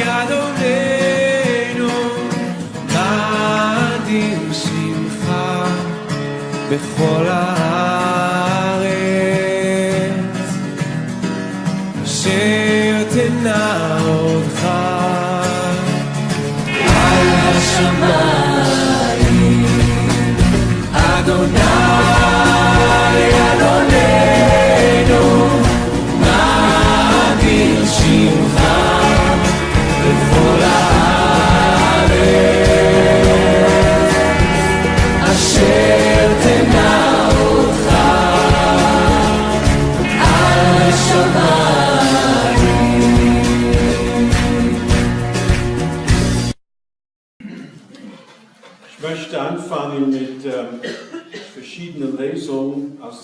אדוננו, אדיר שמך בכל ה...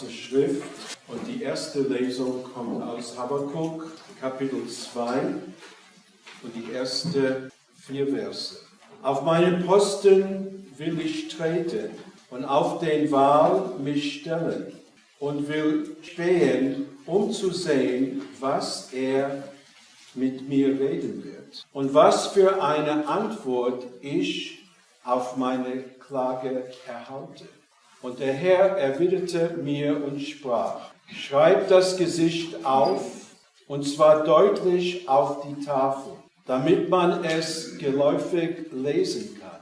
Der Schrift. Und die erste Lesung kommt aus Habakkuk, Kapitel 2 und die ersten vier Verse. Auf meinen Posten will ich treten und auf den Wahl mich stellen und will stehen, um zu sehen, was er mit mir reden wird und was für eine Antwort ich auf meine Klage erhalte. Und der Herr erwiderte mir und sprach, schreib das Gesicht auf, und zwar deutlich auf die Tafel, damit man es geläufig lesen kann.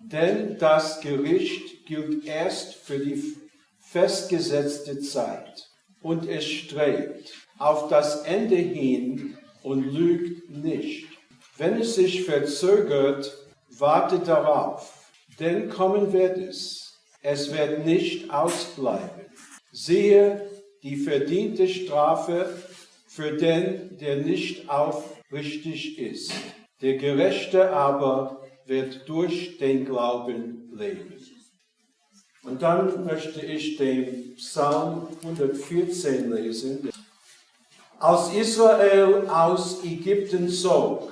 Denn das Gericht gilt erst für die festgesetzte Zeit, und es strebt auf das Ende hin und lügt nicht. Wenn es sich verzögert, warte darauf, denn kommen wird es. Es wird nicht ausbleiben. Siehe die verdiente Strafe für den, der nicht aufrichtig ist. Der Gerechte aber wird durch den Glauben leben. Und dann möchte ich den Psalm 114 lesen. Als Israel aus Ägypten zog,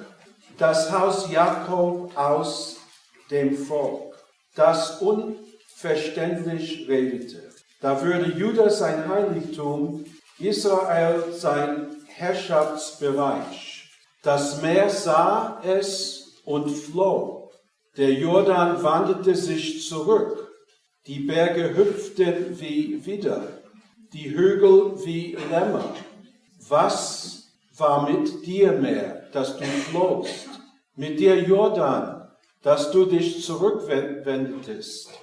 das Haus Jakob aus dem Volk, das unverständlich redete. Da würde Juda sein Heiligtum, Israel sein Herrschaftsbereich. Das Meer sah es und floh. Der Jordan wanderte sich zurück. Die Berge hüpften wie Widder, die Hügel wie Lämmer. Was war mit dir mehr, dass du flohst? Mit dir Jordan, dass du dich zurückwendetest?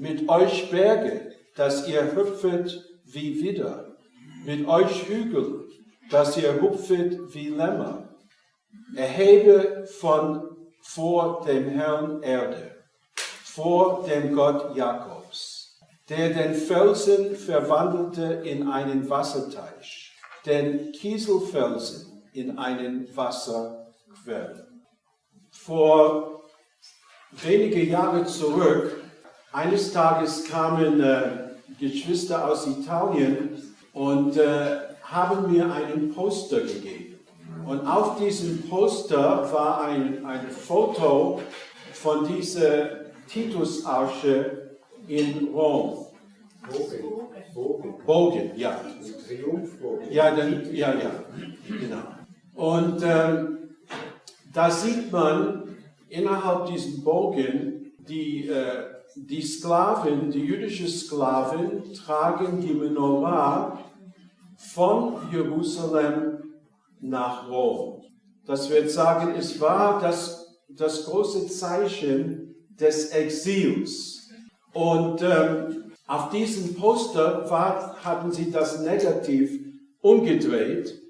Mit euch Berge, dass ihr hüpfet wie Widder? Mit euch Hügel, dass ihr hüpfet wie Lämmer? Erhebe von vor dem Herrn Erde, vor dem Gott Jakobs, der den Felsen verwandelte in einen Wasserteich, den Kieselfelsen in einen Wasserquell. Vor wenige Jahre zurück, eines Tages kamen äh, Geschwister aus Italien und äh, haben mir einen Poster gegeben. Und auf diesem Poster war ein, ein Foto von dieser Titusarche in Rom. Bogen. Bogen, ja. Triumphbogen. Ja, dann, ja, ja, genau. Und ähm, da sieht man innerhalb diesem Bogen, die, äh, die Sklaven, die jüdischen Sklaven tragen die Menorah von Jerusalem nach Rom. Das wird sagen, es war das, das große Zeichen des Exils. Und ähm, auf diesem Poster war, hatten sie das Negativ umgedreht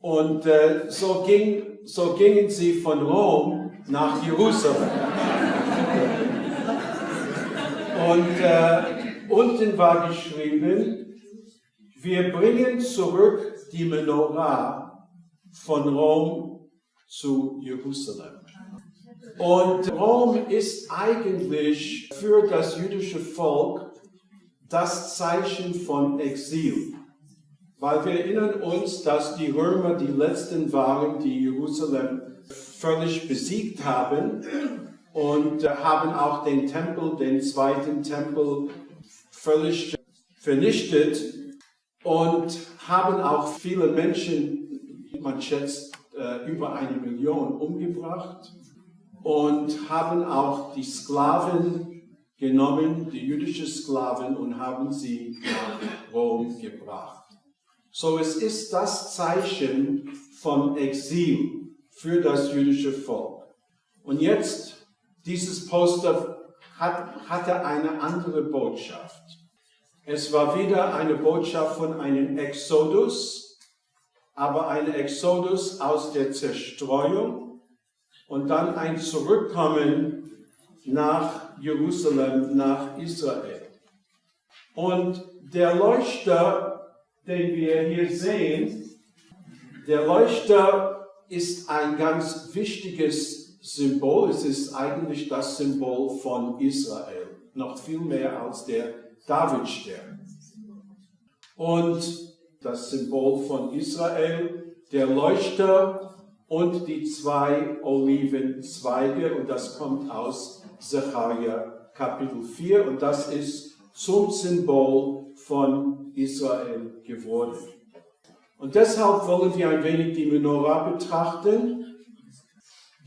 und äh, so, ging, so gingen sie von Rom nach Jerusalem. Und äh, unten war geschrieben, wir bringen zurück die Menorah von Rom zu Jerusalem. Und Rom ist eigentlich für das jüdische Volk das Zeichen von Exil. Weil wir erinnern uns, dass die Römer die letzten waren, die Jerusalem völlig besiegt haben und äh, haben auch den Tempel, den zweiten Tempel, völlig vernichtet und haben auch viele Menschen, man schätzt äh, über eine Million umgebracht und haben auch die Sklaven genommen, die jüdischen Sklaven, und haben sie nach Rom gebracht. So es ist das Zeichen von Exil für das jüdische Volk. Und jetzt, dieses Poster hat, hatte eine andere Botschaft. Es war wieder eine Botschaft von einem Exodus, aber ein Exodus aus der Zerstreuung und dann ein Zurückkommen nach Jerusalem, nach Israel. Und der Leuchter, den wir hier sehen, der Leuchter ist ein ganz wichtiges Symbol. Es ist eigentlich das Symbol von Israel, noch viel mehr als der Davidstern. Und das Symbol von Israel, der Leuchter und die zwei Olivenzweige. Und das kommt aus Zechariah Kapitel 4. Und das ist zum Symbol von Israel geworden. Und deshalb wollen wir ein wenig die Menorah betrachten.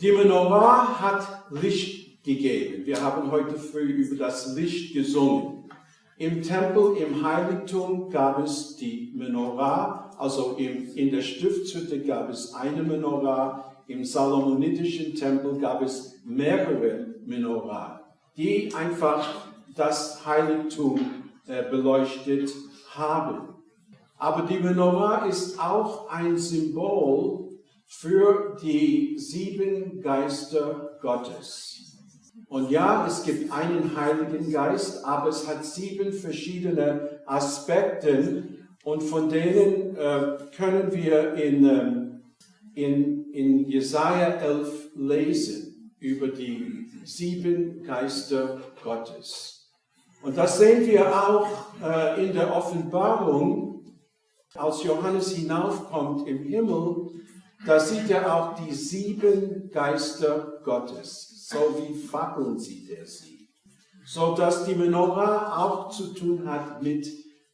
Die Menorah hat Licht gegeben. Wir haben heute früh über das Licht gesungen. Im Tempel, im Heiligtum gab es die Menorah, also in der Stiftshütte gab es eine Menorah, im Salomonitischen Tempel gab es mehrere Menorah, die einfach das Heiligtum äh, beleuchtet haben. Aber die Menorah ist auch ein Symbol für die sieben Geister Gottes. Und ja, es gibt einen Heiligen Geist, aber es hat sieben verschiedene Aspekte und von denen äh, können wir in, ähm, in, in Jesaja 11 lesen über die sieben Geister Gottes. Und das sehen wir auch äh, in der Offenbarung, als Johannes hinaufkommt im Himmel, da sieht er auch die sieben Geister Gottes so wie Fackeln sieht er sie. So dass die Menorah auch zu tun hat mit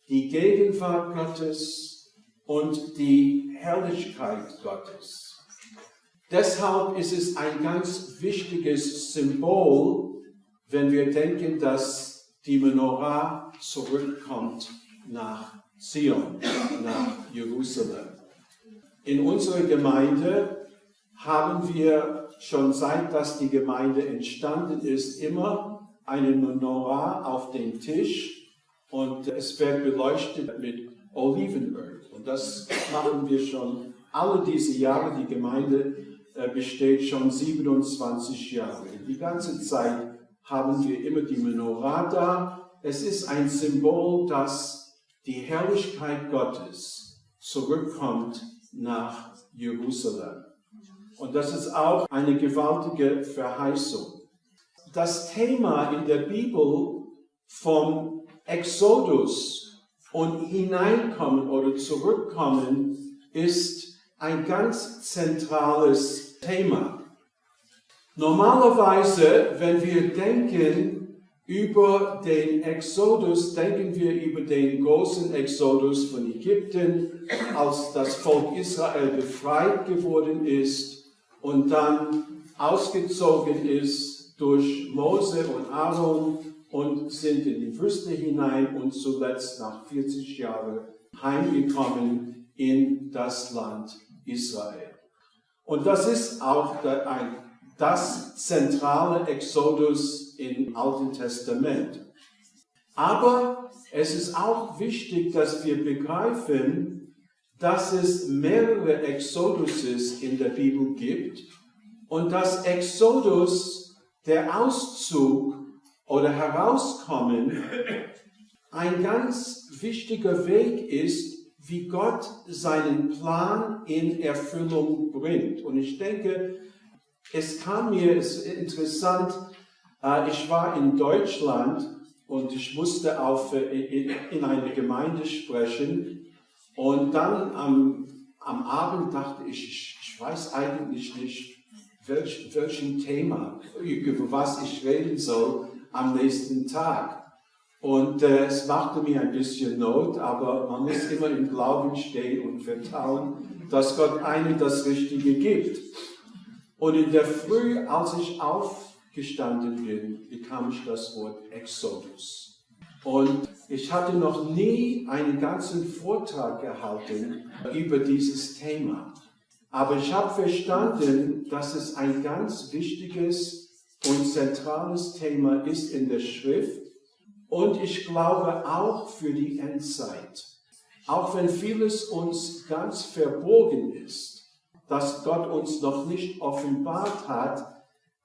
die Gegenwart Gottes und die Herrlichkeit Gottes. Deshalb ist es ein ganz wichtiges Symbol, wenn wir denken, dass die Menorah zurückkommt nach Zion, nach Jerusalem. In unserer Gemeinde haben wir schon seit dass die Gemeinde entstanden ist, immer eine Menorah auf den Tisch und es wird beleuchtet mit Olivenöl. Und das machen wir schon alle diese Jahre. Die Gemeinde äh, besteht schon 27 Jahre. Die ganze Zeit haben wir immer die Menorah da. Es ist ein Symbol, dass die Herrlichkeit Gottes zurückkommt nach Jerusalem. Und das ist auch eine gewaltige Verheißung. Das Thema in der Bibel vom Exodus und hineinkommen oder zurückkommen ist ein ganz zentrales Thema. Normalerweise, wenn wir denken über den Exodus, denken wir über den großen Exodus von Ägypten, als das Volk Israel befreit geworden ist und dann ausgezogen ist durch Mose und Aaron und sind in die Wüste hinein und zuletzt nach 40 Jahren heimgekommen in das Land Israel. Und das ist auch ein, das zentrale Exodus im Alten Testament. Aber es ist auch wichtig, dass wir begreifen, dass es mehrere Exoduses in der Bibel gibt und dass Exodus, der Auszug oder Herauskommen, ein ganz wichtiger Weg ist, wie Gott seinen Plan in Erfüllung bringt. Und ich denke, es kam mir, es ist interessant, ich war in Deutschland und ich musste auf, äh, in einer Gemeinde sprechen, und dann am, am Abend dachte ich, ich, ich weiß eigentlich nicht, welch, welchem Thema, über was ich reden soll am nächsten Tag. Und äh, es machte mir ein bisschen Not, aber man muss immer im Glauben stehen und vertrauen, dass Gott einem das Richtige gibt. Und in der Früh, als ich aufgestanden bin, bekam ich das Wort Exodus. Und ich hatte noch nie einen ganzen Vortrag gehalten über dieses Thema. Aber ich habe verstanden, dass es ein ganz wichtiges und zentrales Thema ist in der Schrift. Und ich glaube auch für die Endzeit. Auch wenn vieles uns ganz verborgen ist, dass Gott uns noch nicht offenbart hat,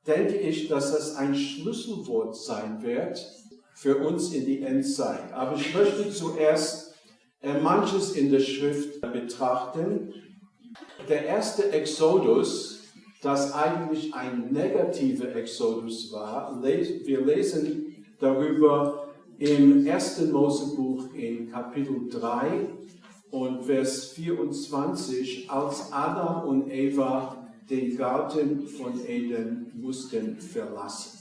denke ich, dass das ein Schlüsselwort sein wird für uns in die Endzeit. Aber ich möchte zuerst äh, manches in der Schrift betrachten. Der erste Exodus, das eigentlich ein negativer Exodus war, wir lesen darüber im 1. Mosebuch in Kapitel 3 und Vers 24, als Adam und Eva den Garten von Eden mussten verlassen.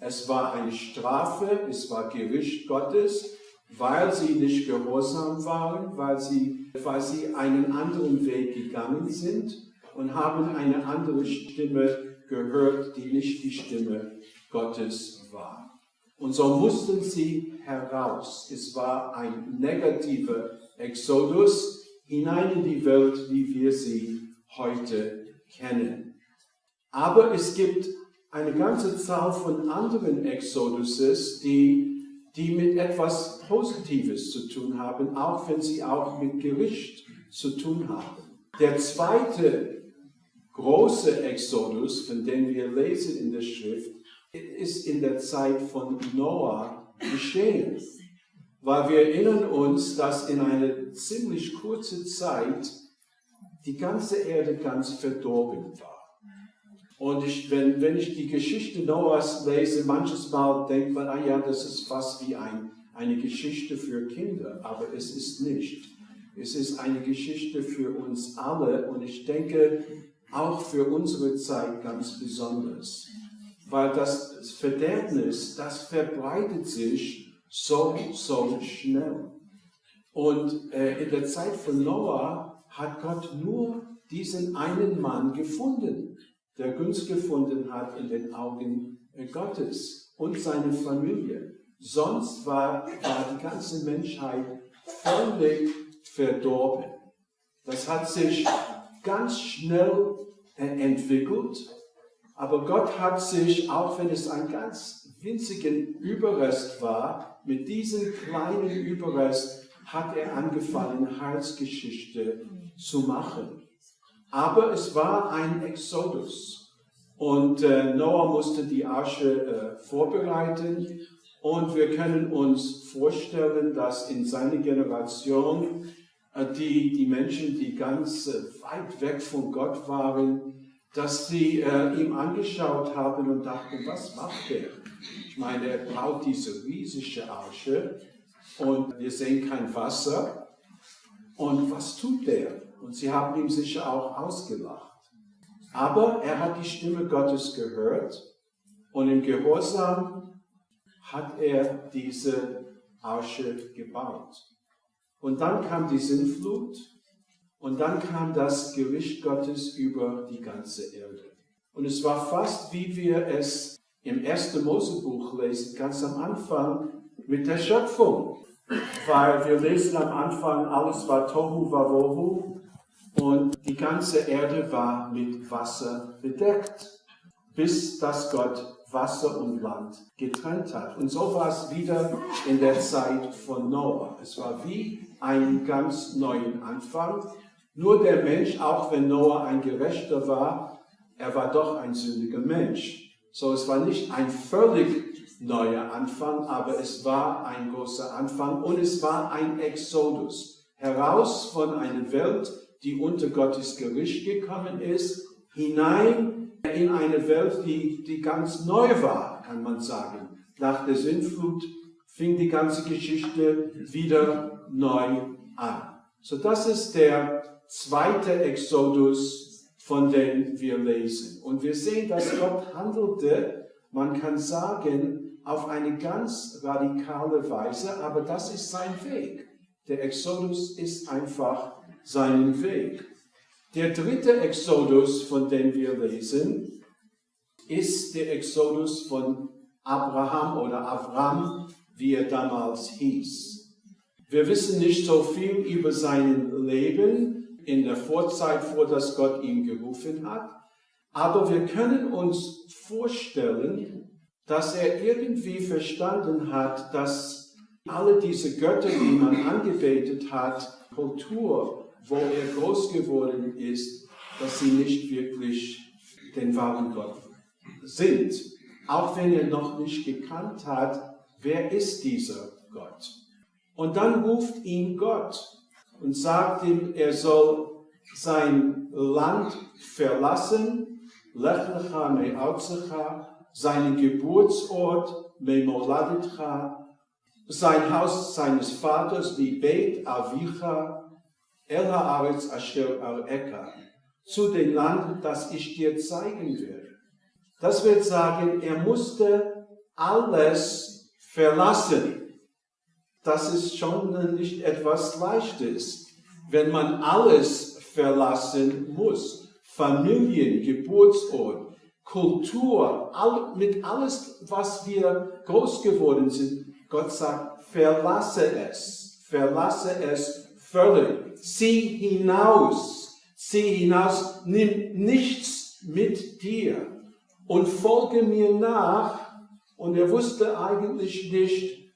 Es war eine Strafe, es war Gericht Gottes, weil sie nicht gehorsam waren, weil sie, weil sie einen anderen Weg gegangen sind und haben eine andere Stimme gehört, die nicht die Stimme Gottes war. Und so mussten sie heraus. Es war ein negativer Exodus hinein in die Welt, wie wir sie heute kennen. Aber es gibt eine ganze Zahl von anderen Exoduses, die, die mit etwas Positives zu tun haben, auch wenn sie auch mit Gericht zu tun haben. Der zweite große Exodus, von dem wir lesen in der Schrift, ist in der Zeit von Noah geschehen. Weil wir erinnern uns, dass in einer ziemlich kurzen Zeit die ganze Erde ganz verdorben war. Und ich, wenn, wenn ich die Geschichte Noahs lese, manches Mal denkt man, ah ja, das ist fast wie ein, eine Geschichte für Kinder, aber es ist nicht. Es ist eine Geschichte für uns alle und ich denke auch für unsere Zeit ganz besonders weil das Verderbnis, das verbreitet sich so, so schnell. Und äh, in der Zeit von Noah hat Gott nur diesen einen Mann gefunden, der Gunst gefunden hat in den Augen äh, Gottes und seine Familie. Sonst war, war die ganze Menschheit völlig verdorben. Das hat sich ganz schnell äh, entwickelt aber Gott hat sich, auch wenn es ein ganz winzigen Überrest war, mit diesem kleinen Überrest hat er angefangen, Heilsgeschichte zu machen. Aber es war ein Exodus. Und äh, Noah musste die Arche äh, vorbereiten. Und wir können uns vorstellen, dass in seiner Generation äh, die, die Menschen, die ganz äh, weit weg von Gott waren, dass sie äh, ihm angeschaut haben und dachten, was macht er? Ich meine, er baut diese riesige Arche und wir sehen kein Wasser. Und was tut er? Und sie haben ihm sicher auch ausgelacht. Aber er hat die Stimme Gottes gehört und im Gehorsam hat er diese Arche gebaut. Und dann kam die Sinnflut und dann kam das Gericht Gottes über die ganze Erde. Und es war fast, wie wir es im 1. Mosebuch lesen, ganz am Anfang mit der Schöpfung. Weil wir lesen am Anfang, alles war Tohu Wawohu und die ganze Erde war mit Wasser bedeckt, bis dass Gott Wasser und Land getrennt hat. Und so war es wieder in der Zeit von Noah. Es war wie ein ganz neuen Anfang. Nur der Mensch, auch wenn Noah ein Gerechter war, er war doch ein sündiger Mensch. So, es war nicht ein völlig neuer Anfang, aber es war ein großer Anfang und es war ein Exodus. Heraus von einer Welt, die unter Gottes Gericht gekommen ist, hinein in eine Welt, die, die ganz neu war, kann man sagen. Nach der Sintflut fing die ganze Geschichte wieder neu an. So, das ist der zweite Exodus, von dem wir lesen. Und wir sehen, dass Gott handelte, man kann sagen, auf eine ganz radikale Weise, aber das ist sein Weg. Der Exodus ist einfach sein Weg. Der dritte Exodus, von dem wir lesen, ist der Exodus von Abraham oder Avram, wie er damals hieß. Wir wissen nicht so viel über sein Leben in der Vorzeit, vor dass Gott ihn gerufen hat, aber wir können uns vorstellen, dass er irgendwie verstanden hat, dass alle diese Götter, die man angebetet hat, Kultur, wo er groß geworden ist, dass sie nicht wirklich den wahren Gott sind. Auch wenn er noch nicht gekannt hat, wer ist dieser Gott? Und dann ruft ihn Gott und sagt ihm, er soll sein Land verlassen, Lech lecha me'arzecha, seinen Geburtsort, Memoladitcha, sein Haus seines Vaters, die Beit Avicha, Haaretz Asher Al-Eka, zu dem Land, das ich dir zeigen werde. Das wird sagen, er musste alles verlassen. Das ist schon nicht etwas Leichtes, wenn man alles verlassen muss. Familien, Geburtsort, Kultur, all, mit alles, was wir groß geworden sind. Gott sagt, verlasse es, verlasse es völlig. Sieh hinaus, sieh hinaus, nimm nichts mit dir und folge mir nach. Und er wusste eigentlich nicht,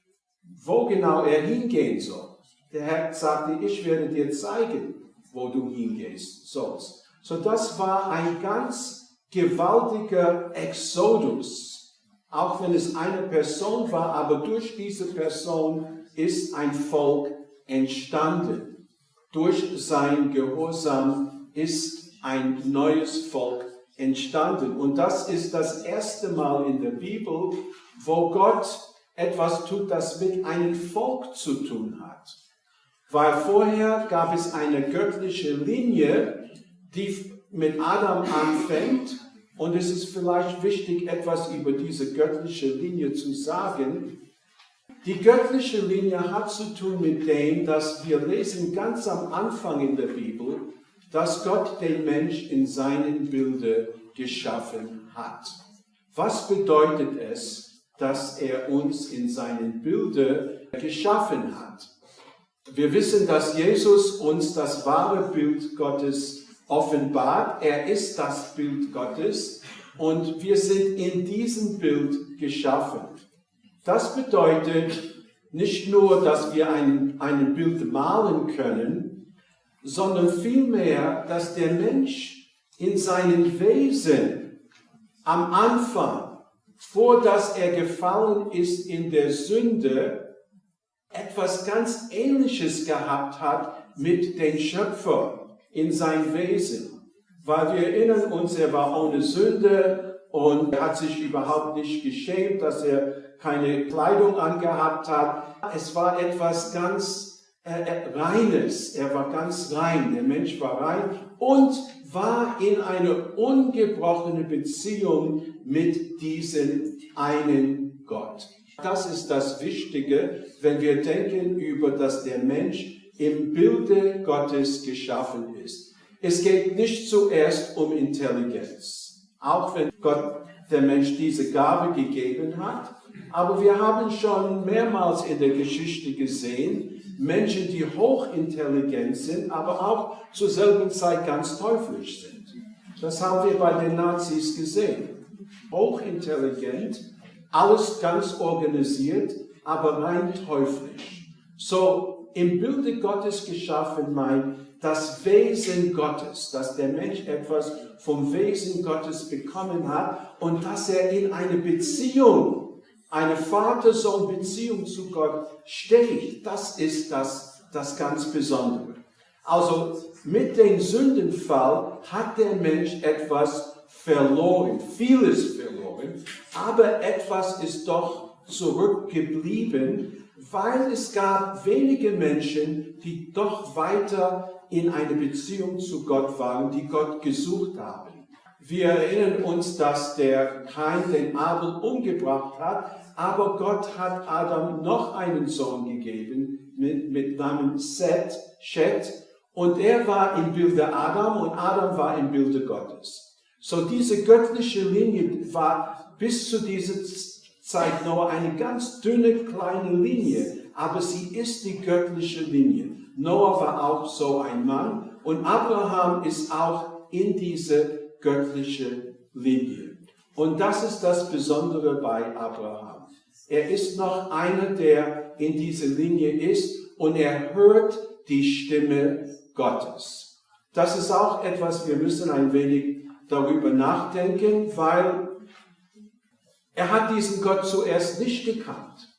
wo genau er hingehen soll. Der Herr sagte, ich werde dir zeigen, wo du hingehst sollst. So das war ein ganz gewaltiger Exodus, auch wenn es eine Person war, aber durch diese Person ist ein Volk entstanden. Durch sein Gehorsam ist ein neues Volk entstanden. Und das ist das erste Mal in der Bibel, wo Gott etwas tut, das mit einem Volk zu tun hat. Weil vorher gab es eine göttliche Linie, die mit Adam anfängt. Und es ist vielleicht wichtig, etwas über diese göttliche Linie zu sagen. Die göttliche Linie hat zu tun mit dem, dass wir lesen ganz am Anfang in der Bibel, dass Gott den Mensch in seinem Bilde geschaffen hat. Was bedeutet es, dass er uns in seinem Bilde geschaffen hat? Wir wissen, dass Jesus uns das wahre Bild Gottes offenbart. Er ist das Bild Gottes und wir sind in diesem Bild geschaffen. Das bedeutet nicht nur, dass wir ein, ein Bild malen können, sondern vielmehr, dass der Mensch in seinem Wesen am Anfang, vor dass er gefallen ist in der Sünde, etwas ganz Ähnliches gehabt hat mit dem Schöpfer in sein Wesen. Weil wir erinnern uns, er war ohne Sünde und hat sich überhaupt nicht geschämt, dass er keine Kleidung angehabt hat. Es war etwas ganz äh, äh, Reines. Er war ganz rein. Der Mensch war rein und war in eine ungebrochene Beziehung mit diesem einen Gott. Das ist das Wichtige, wenn wir denken über, dass der Mensch im Bilde Gottes geschaffen ist. Es geht nicht zuerst um Intelligenz, auch wenn Gott der Mensch diese Gabe gegeben hat. Aber wir haben schon mehrmals in der Geschichte gesehen, Menschen, die hochintelligent sind, aber auch zur selben Zeit ganz teuflisch sind. Das haben wir bei den Nazis gesehen. Hochintelligent, alles ganz organisiert, aber rein teuflisch. So im Bilde Gottes geschaffen meint das Wesen Gottes, dass der Mensch etwas vom Wesen Gottes bekommen hat und dass er in eine Beziehung, eine Vater-Sohn-Beziehung zu Gott steht. Das ist das, das ganz Besondere. Also mit dem Sündenfall hat der Mensch etwas verloren, vieles verloren, aber etwas ist doch zurückgeblieben, weil es gab wenige Menschen, die doch weiter in eine Beziehung zu Gott waren, die Gott gesucht haben. Wir erinnern uns, dass der Kain den Abel umgebracht hat, aber Gott hat Adam noch einen Sohn gegeben mit, mit Namen Seth, Shet, Und er war im Bilde Adam und Adam war im Bilde Gottes. So diese göttliche Linie war bis zu dieser Zeit nur eine ganz dünne kleine Linie, aber sie ist die göttliche Linie. Noah war auch so ein Mann und Abraham ist auch in diese göttliche Linie. Und das ist das Besondere bei Abraham. Er ist noch einer, der in dieser Linie ist und er hört die Stimme Gottes. Das ist auch etwas, wir müssen ein wenig darüber nachdenken, weil er hat diesen Gott zuerst nicht gekannt.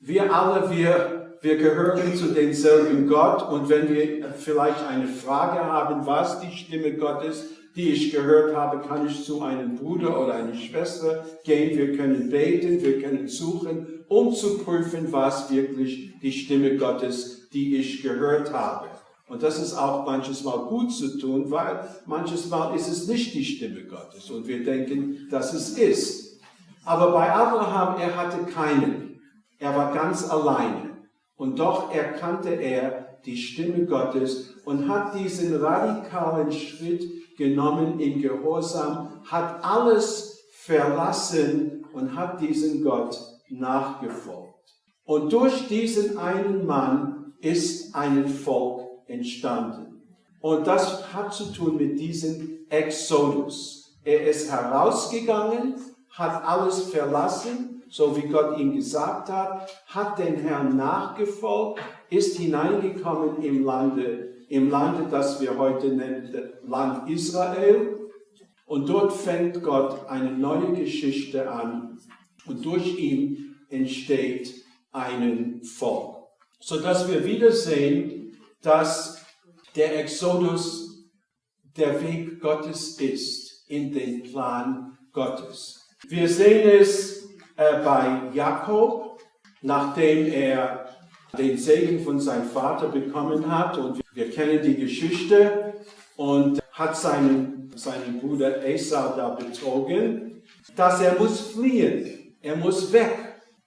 Wir alle, wir, wir gehören zu denselben Gott und wenn wir vielleicht eine Frage haben, was die Stimme Gottes, die ich gehört habe, kann ich zu einem Bruder oder einer Schwester gehen. Wir können beten, wir können suchen, um zu prüfen, was wirklich die Stimme Gottes, die ich gehört habe. Und das ist auch manches Mal gut zu tun, weil manches Mal ist es nicht die Stimme Gottes und wir denken, dass es ist. Aber bei Abraham, er hatte keinen. Er war ganz alleine. Und doch erkannte er die Stimme Gottes und hat diesen radikalen Schritt genommen in Gehorsam, hat alles verlassen und hat diesen Gott nachgefolgt. Und durch diesen einen Mann ist ein Volk entstanden. Und das hat zu tun mit diesem Exodus. Er ist herausgegangen, hat alles verlassen, so wie Gott ihm gesagt hat, hat den Herrn nachgefolgt, ist hineingekommen im Lande, im Lande, das wir heute nennen, Land Israel. Und dort fängt Gott eine neue Geschichte an und durch ihn entsteht ein Volk. So dass wir wieder sehen, dass der Exodus der Weg Gottes ist in den Plan Gottes. Wir sehen es äh, bei Jakob, nachdem er den Segen von seinem Vater bekommen hat und wir kennen die Geschichte und hat seinen, seinen Bruder Esau da betrogen, dass er muss fliehen, er muss weg.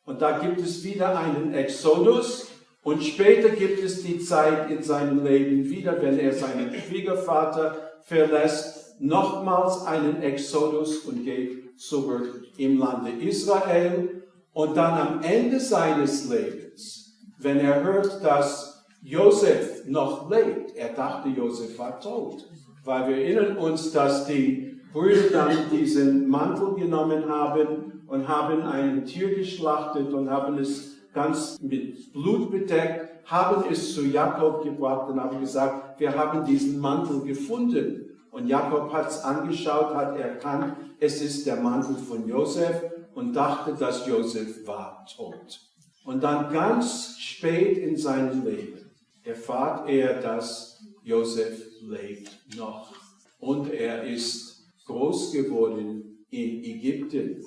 Und da gibt es wieder einen Exodus und später gibt es die Zeit in seinem Leben wieder, wenn er seinen Schwiegervater verlässt, nochmals einen Exodus und geht zurück im Lande Israel. Und dann am Ende seines Lebens, wenn er hört, dass Josef noch lebt, er dachte, Josef war tot, weil wir erinnern uns, dass die Brüder dann diesen Mantel genommen haben und haben ein Tier geschlachtet und haben es ganz mit Blut bedeckt, haben es zu Jakob gebracht und haben gesagt, wir haben diesen Mantel gefunden. Und Jakob hat es angeschaut, hat erkannt, es ist der Mantel von Josef und dachte, dass Josef war tot. Und dann ganz spät in seinem Leben erfahrt er, dass Josef lebt noch. Und er ist groß geworden in Ägypten.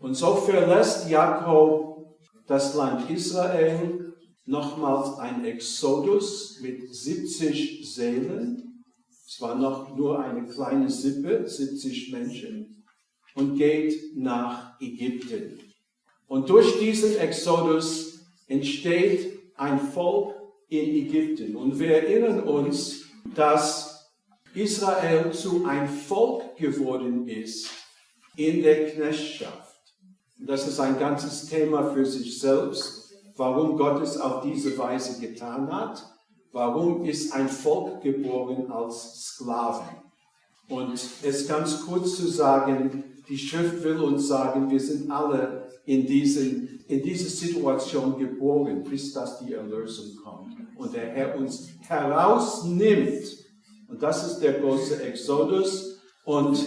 Und so verlässt Jakob das Land Israel nochmals ein Exodus mit 70 Seelen. Es war noch nur eine kleine Sippe, 70 Menschen, und geht nach Ägypten. Und durch diesen Exodus entsteht ein Volk in Ägypten. Und wir erinnern uns, dass Israel zu ein Volk geworden ist in der Knechtschaft. Das ist ein ganzes Thema für sich selbst, warum Gott es auf diese Weise getan hat. Warum ist ein Volk geboren als Sklaven? Und es ganz kurz zu sagen, die Schrift will uns sagen, wir sind alle in, diesen, in diese Situation geboren, bis dass die Erlösung kommt. Und der Herr uns herausnimmt. Und das ist der große Exodus. Und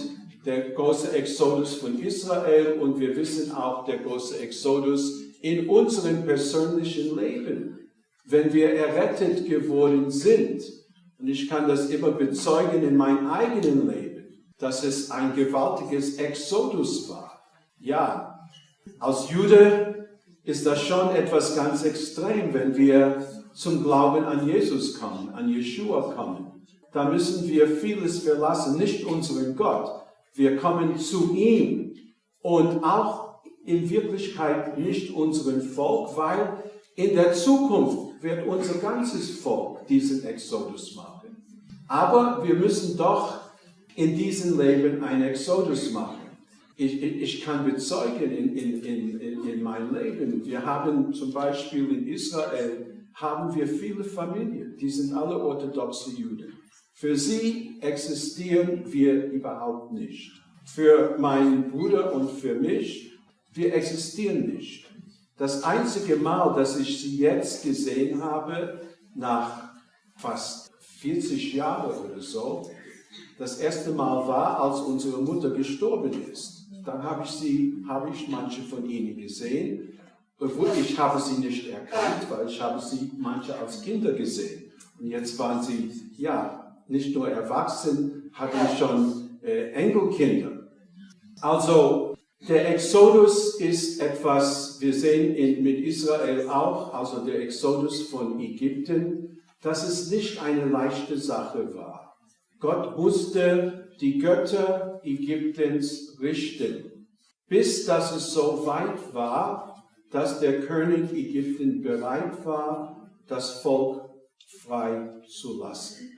der große Exodus von Israel und wir wissen auch der große Exodus in unserem persönlichen Leben, wenn wir errettet geworden sind. Und ich kann das immer bezeugen in meinem eigenen Leben, dass es ein gewaltiges Exodus war. Ja, als Jude ist das schon etwas ganz extrem, wenn wir zum Glauben an Jesus kommen, an Yeshua kommen. Da müssen wir vieles verlassen, nicht unseren Gott, wir kommen zu ihm und auch in Wirklichkeit nicht unseren Volk, weil in der Zukunft wird unser ganzes Volk diesen Exodus machen. Aber wir müssen doch in diesem Leben einen Exodus machen. Ich, ich, ich kann bezeugen in, in, in, in meinem Leben, wir haben zum Beispiel in Israel, haben wir viele Familien, die sind alle orthodoxe Juden. Für sie existieren wir überhaupt nicht. Für meinen Bruder und für mich, wir existieren nicht. Das einzige Mal, dass ich sie jetzt gesehen habe, nach fast 40 Jahren oder so, das erste Mal war, als unsere Mutter gestorben ist. Dann habe ich sie, habe ich manche von ihnen gesehen. Obwohl ich habe sie nicht erkannt, weil ich habe sie manche als Kinder gesehen. Und jetzt waren sie, ja, nicht nur erwachsen, hatten schon äh, Enkelkinder. Also der Exodus ist etwas, wir sehen in, mit Israel auch, also der Exodus von Ägypten, dass es nicht eine leichte Sache war. Gott musste die Götter Ägyptens richten, bis dass es so weit war, dass der König Ägypten bereit war, das Volk frei zu lassen.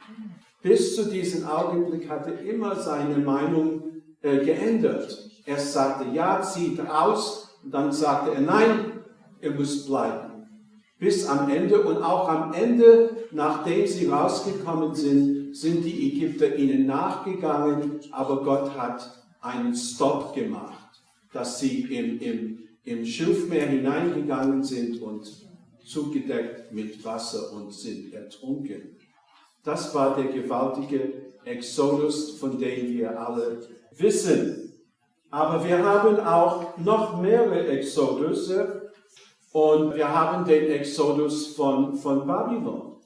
Bis zu diesem Augenblick hatte er immer seine Meinung äh, geändert. Er sagte, ja, zieht aus, und dann sagte er, nein, er muss bleiben. Bis am Ende und auch am Ende, nachdem sie rausgekommen sind, sind die Ägypter ihnen nachgegangen, aber Gott hat einen Stopp gemacht, dass sie im, im, im Schilfmeer hineingegangen sind und zugedeckt mit Wasser und sind ertrunken. Das war der gewaltige Exodus, von dem wir alle wissen. Aber wir haben auch noch mehrere Exodusse und wir haben den Exodus von, von Babylon,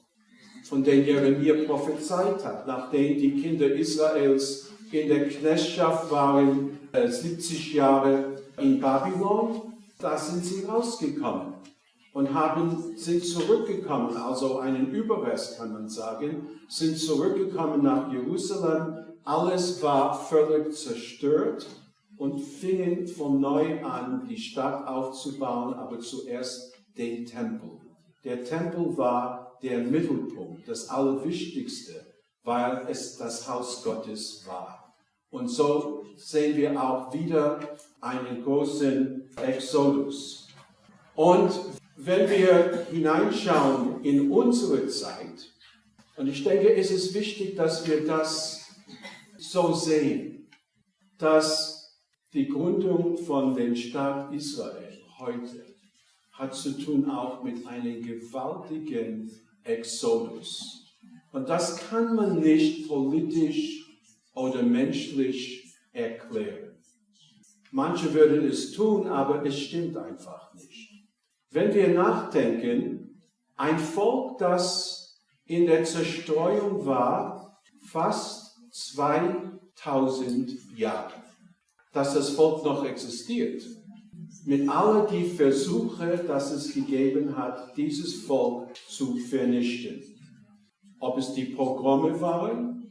von dem Jeremia prophezeit hat, nachdem die Kinder Israels in der Knechtschaft waren, 70 äh, Jahre in Babylon, da sind sie rausgekommen und haben, sind zurückgekommen, also einen Überrest kann man sagen, sind zurückgekommen nach Jerusalem. Alles war völlig zerstört und fingen von neu an, die Stadt aufzubauen, aber zuerst den Tempel. Der Tempel war der Mittelpunkt, das Allerwichtigste, weil es das Haus Gottes war. Und so sehen wir auch wieder einen großen Exodus. Und wenn wir hineinschauen in unsere Zeit, und ich denke, es ist wichtig, dass wir das so sehen, dass die Gründung von dem Staat Israel heute hat zu tun auch mit einem gewaltigen Exodus. Und das kann man nicht politisch oder menschlich erklären. Manche würden es tun, aber es stimmt einfach nicht. Wenn wir nachdenken, ein Volk, das in der Zerstreuung war, fast 2000 Jahre dass das Volk noch existiert. Mit all die Versuche, dass es gegeben hat, dieses Volk zu vernichten. Ob es die Pogrome waren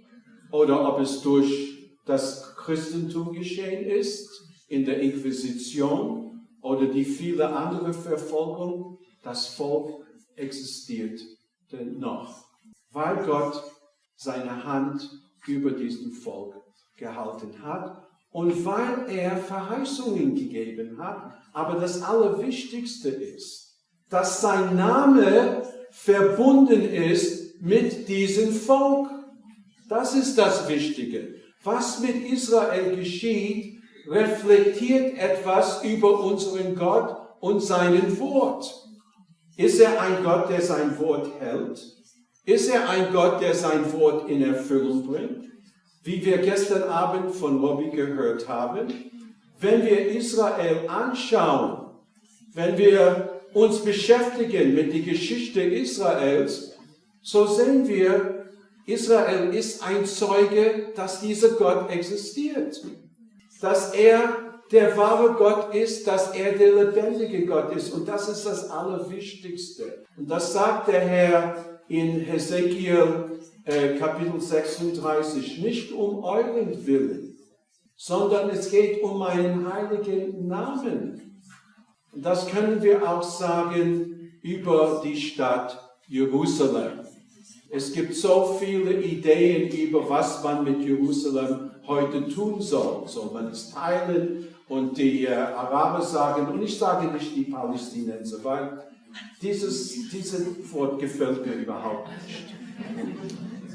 oder ob es durch das Christentum geschehen ist, in der Inquisition oder die viele andere Verfolgung, das Volk existiert noch, weil Gott seine Hand über diesen Volk gehalten hat und weil er Verheißungen gegeben hat. Aber das Allerwichtigste ist, dass sein Name verbunden ist mit diesem Volk. Das ist das Wichtige. Was mit Israel geschieht, reflektiert etwas über unseren Gott und seinen Wort. Ist er ein Gott, der sein Wort hält? Ist er ein Gott, der sein Wort in Erfüllung bringt? wie wir gestern Abend von Robbie gehört haben, wenn wir Israel anschauen, wenn wir uns beschäftigen mit der Geschichte Israels, so sehen wir, Israel ist ein Zeuge, dass dieser Gott existiert. Dass er der wahre Gott ist, dass er der lebendige Gott ist. Und das ist das Allerwichtigste. Und das sagt der Herr in Hesekiel äh, Kapitel 36, nicht um euren Willen, sondern es geht um meinen heiligen Namen. Und das können wir auch sagen über die Stadt Jerusalem. Es gibt so viele Ideen über, was man mit Jerusalem heute tun soll. Soll man es teilen? Und die äh, Araber sagen, und ich sage nicht die Palästinenser, weil dieses, dieses Wort gefällt mir überhaupt nicht.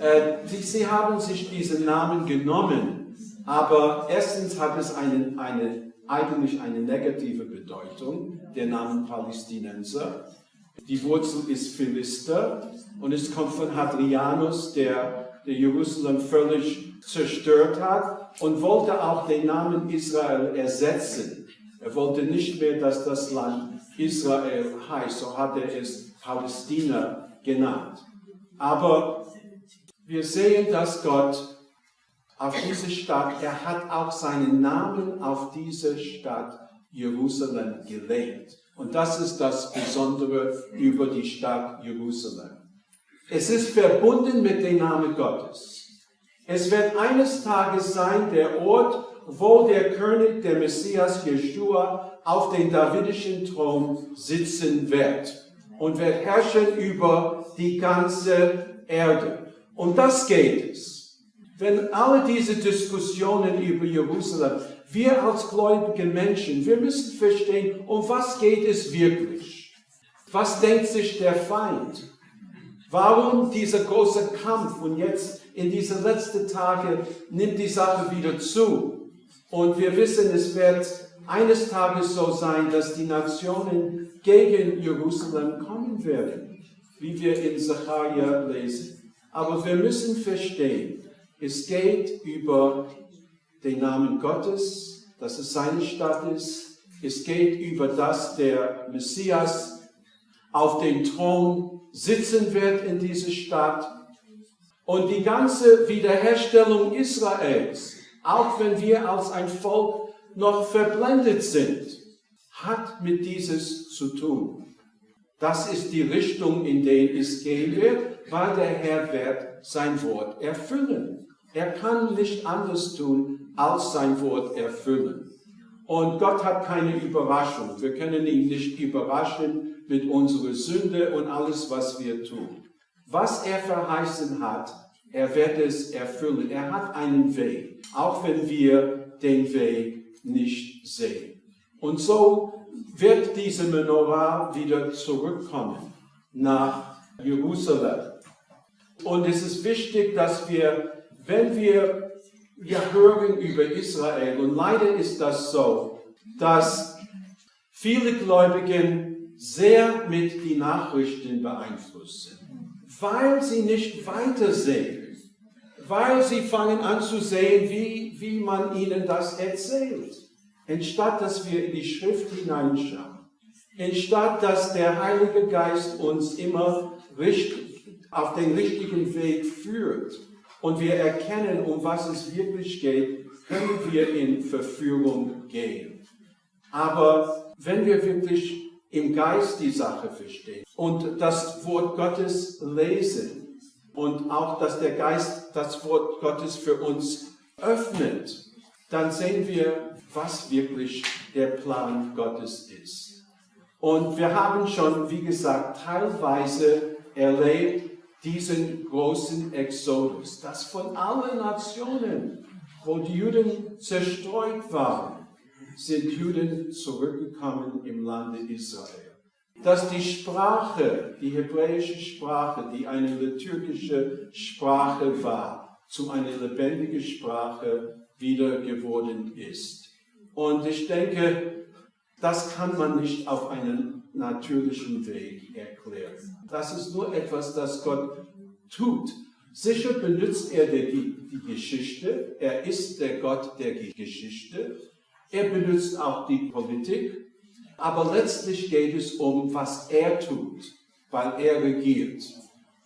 Äh, die, sie haben sich diesen Namen genommen, aber erstens hat es einen, eine, eigentlich eine negative Bedeutung, der Name Palästinenser. Die Wurzel ist Philister und es kommt von Hadrianus, der, der Jerusalem völlig zerstört hat und wollte auch den Namen Israel ersetzen. Er wollte nicht mehr, dass das Land Israel heißt, so hat er es Palästina genannt. Aber wir sehen, dass Gott auf diese Stadt, er hat auch seinen Namen auf diese Stadt Jerusalem gelegt. Und das ist das Besondere über die Stadt Jerusalem. Es ist verbunden mit dem Namen Gottes. Es wird eines Tages sein, der Ort, wo der König, der Messias Jeshua, auf dem davidischen Thron sitzen wird und wird herrschen über die ganze Erde. Und das geht es. Wenn alle diese Diskussionen über Jerusalem, wir als gläubige Menschen, wir müssen verstehen, um was geht es wirklich? Was denkt sich der Feind? Warum dieser große Kampf? Und jetzt in diesen letzten Tagen nimmt die Sache wieder zu. Und wir wissen, es wird eines Tages so sein, dass die Nationen gegen Jerusalem kommen werden, wie wir in Zachariah lesen. Aber wir müssen verstehen, es geht über den Namen Gottes, dass es seine Stadt ist. Es geht über das, der Messias auf dem Thron sitzen wird in dieser Stadt. Und die ganze Wiederherstellung Israels, auch wenn wir als ein Volk noch verblendet sind, hat mit dieses zu tun. Das ist die Richtung, in der es gehen wird, weil der Herr wird sein Wort erfüllen. Er kann nicht anders tun, als sein Wort erfüllen. Und Gott hat keine Überraschung. Wir können ihn nicht überraschen mit unserer Sünde und alles, was wir tun. Was er verheißen hat, er wird es erfüllen. Er hat einen Weg, auch wenn wir den Weg nicht sehen. Und so wird diese Menorah wieder zurückkommen nach Jerusalem. Und es ist wichtig, dass wir, wenn wir, wir hören über Israel, und leider ist das so, dass viele Gläubigen sehr mit den Nachrichten beeinflusst sind, weil sie nicht weitersehen weil sie fangen an zu sehen, wie, wie man ihnen das erzählt. Anstatt dass wir in die Schrift hineinschauen, anstatt dass der Heilige Geist uns immer richtig, auf den richtigen Weg führt und wir erkennen, um was es wirklich geht, können wir in Verführung gehen. Aber wenn wir wirklich im Geist die Sache verstehen und das Wort Gottes lesen, und auch, dass der Geist das Wort Gottes für uns öffnet, dann sehen wir, was wirklich der Plan Gottes ist. Und wir haben schon, wie gesagt, teilweise erlebt diesen großen Exodus, dass von allen Nationen, wo die Juden zerstreut waren, sind Juden zurückgekommen im Lande Israel dass die Sprache, die hebräische Sprache, die eine liturgische Sprache war, zu einer lebendigen Sprache wieder geworden ist. Und ich denke, das kann man nicht auf einen natürlichen Weg erklären. Das ist nur etwas, das Gott tut. Sicher benutzt er die, die Geschichte. Er ist der Gott der Geschichte. Er benutzt auch die Politik aber letztlich geht es um, was er tut, weil er regiert.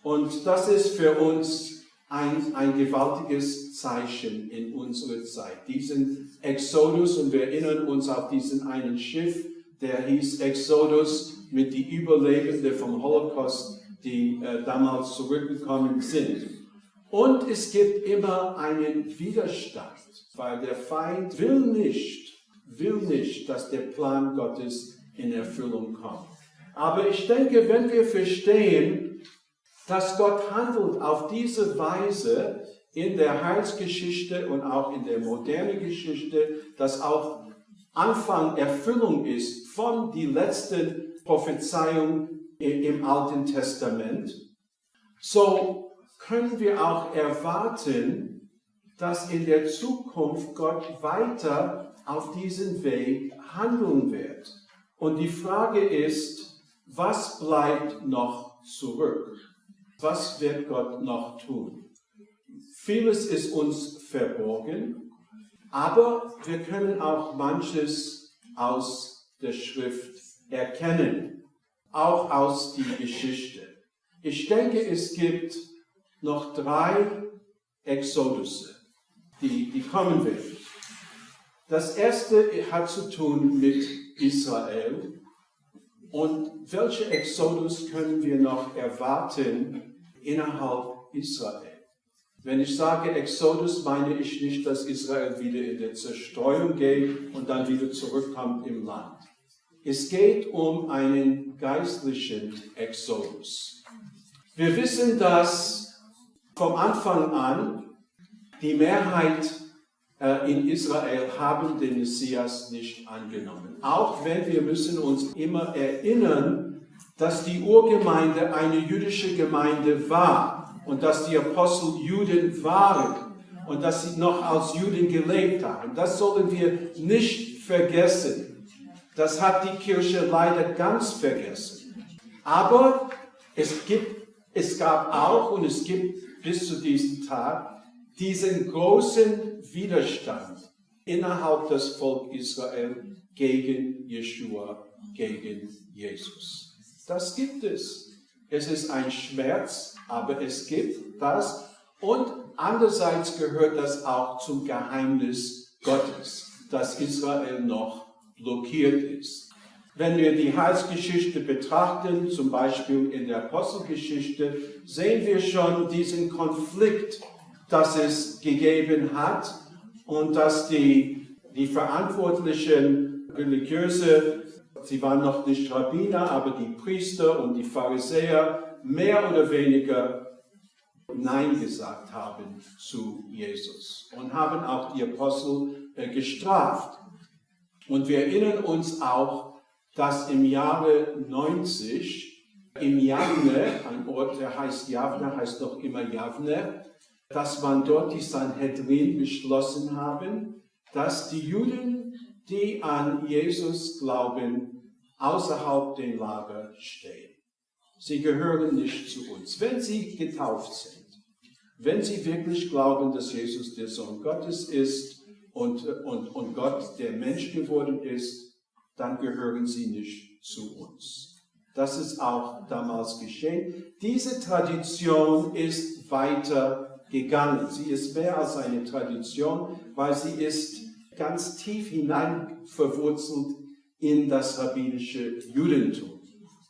Und das ist für uns ein, ein gewaltiges Zeichen in unserer Zeit. Diesen Exodus, und wir erinnern uns auf diesen einen Schiff, der hieß Exodus mit die Überlebenden vom Holocaust, die äh, damals zurückgekommen sind. Und es gibt immer einen Widerstand, weil der Feind will nicht, will nicht, dass der Plan Gottes in Erfüllung kommt. Aber ich denke, wenn wir verstehen, dass Gott handelt auf diese Weise in der Heilsgeschichte und auch in der modernen Geschichte, dass auch Anfang Erfüllung ist von die letzten Prophezeiungen im Alten Testament, so können wir auch erwarten, dass in der Zukunft Gott weiter auf diesem Weg handeln wird. Und die Frage ist, was bleibt noch zurück? Was wird Gott noch tun? Vieles ist uns verborgen, aber wir können auch manches aus der Schrift erkennen, auch aus der Geschichte. Ich denke, es gibt noch drei Exodusse, die, die kommen werden. Das erste hat zu tun mit Israel. Und welche Exodus können wir noch erwarten innerhalb Israel? Wenn ich sage Exodus, meine ich nicht, dass Israel wieder in der Zerstreuung geht und dann wieder zurückkommt im Land. Es geht um einen geistlichen Exodus. Wir wissen, dass vom Anfang an die Mehrheit äh, in Israel haben den Messias nicht angenommen. Auch wenn wir müssen uns immer erinnern, dass die Urgemeinde eine jüdische Gemeinde war und dass die Apostel Juden waren und dass sie noch als Juden gelebt haben. Das sollen wir nicht vergessen. Das hat die Kirche leider ganz vergessen. Aber es, gibt, es gab auch und es gibt bis zu diesem Tag diesen großen Widerstand innerhalb des Volk Israel gegen Jeshua, gegen Jesus. Das gibt es. Es ist ein Schmerz, aber es gibt das. Und andererseits gehört das auch zum Geheimnis Gottes, dass Israel noch blockiert ist. Wenn wir die Heilsgeschichte betrachten, zum Beispiel in der Apostelgeschichte, sehen wir schon diesen Konflikt, dass es gegeben hat und dass die, die verantwortlichen religiöse sie waren noch nicht Rabbiner, aber die Priester und die Pharisäer mehr oder weniger Nein gesagt haben zu Jesus und haben auch die Apostel äh, gestraft. Und wir erinnern uns auch, dass im Jahre 90 in Javne, ein Ort, der heißt Javne, heißt noch immer Javne, dass man dort die Sanhedrin beschlossen haben, dass die Juden, die an Jesus glauben, außerhalb den Lager stehen. Sie gehören nicht zu uns. Wenn sie getauft sind, wenn sie wirklich glauben, dass Jesus der Sohn Gottes ist und, und, und Gott der Mensch geworden ist, dann gehören sie nicht zu uns. Das ist auch damals geschehen. Diese Tradition ist weiter gegangen. Sie ist mehr als eine Tradition, weil sie ist ganz tief hinein verwurzelt in das rabbinische Judentum.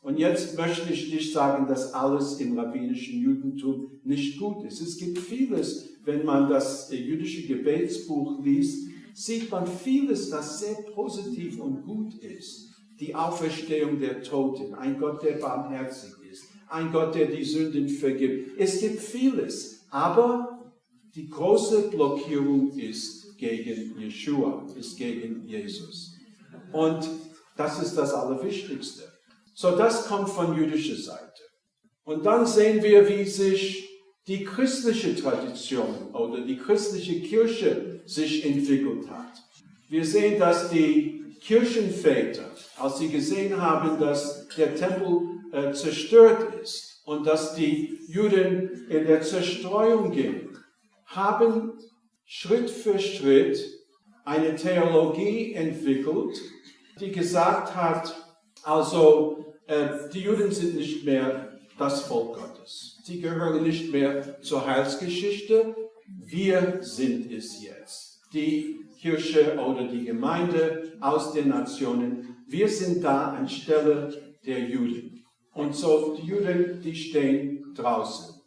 Und jetzt möchte ich nicht sagen, dass alles im rabbinischen Judentum nicht gut ist. Es gibt vieles, wenn man das jüdische Gebetsbuch liest, sieht man vieles, das sehr positiv und gut ist. Die Auferstehung der Toten, ein Gott, der barmherzig ist, ein Gott, der die Sünden vergibt. Es gibt vieles, aber die große Blockierung ist gegen Yeshua, ist gegen Jesus. Und das ist das Allerwichtigste. So, das kommt von jüdischer Seite. Und dann sehen wir, wie sich die christliche Tradition oder die christliche Kirche sich entwickelt hat. Wir sehen, dass die Kirchenväter, als sie gesehen haben, dass der Tempel äh, zerstört ist und dass die Juden in der Zerstreuung gingen, haben Schritt für Schritt eine Theologie entwickelt, die gesagt hat, also äh, die Juden sind nicht mehr das Volk Gottes. Sie gehören nicht mehr zur Heilsgeschichte. Wir sind es jetzt. Die Kirche oder die Gemeinde aus den Nationen. Wir sind da anstelle der Juden. Und so die Juden, die stehen draußen.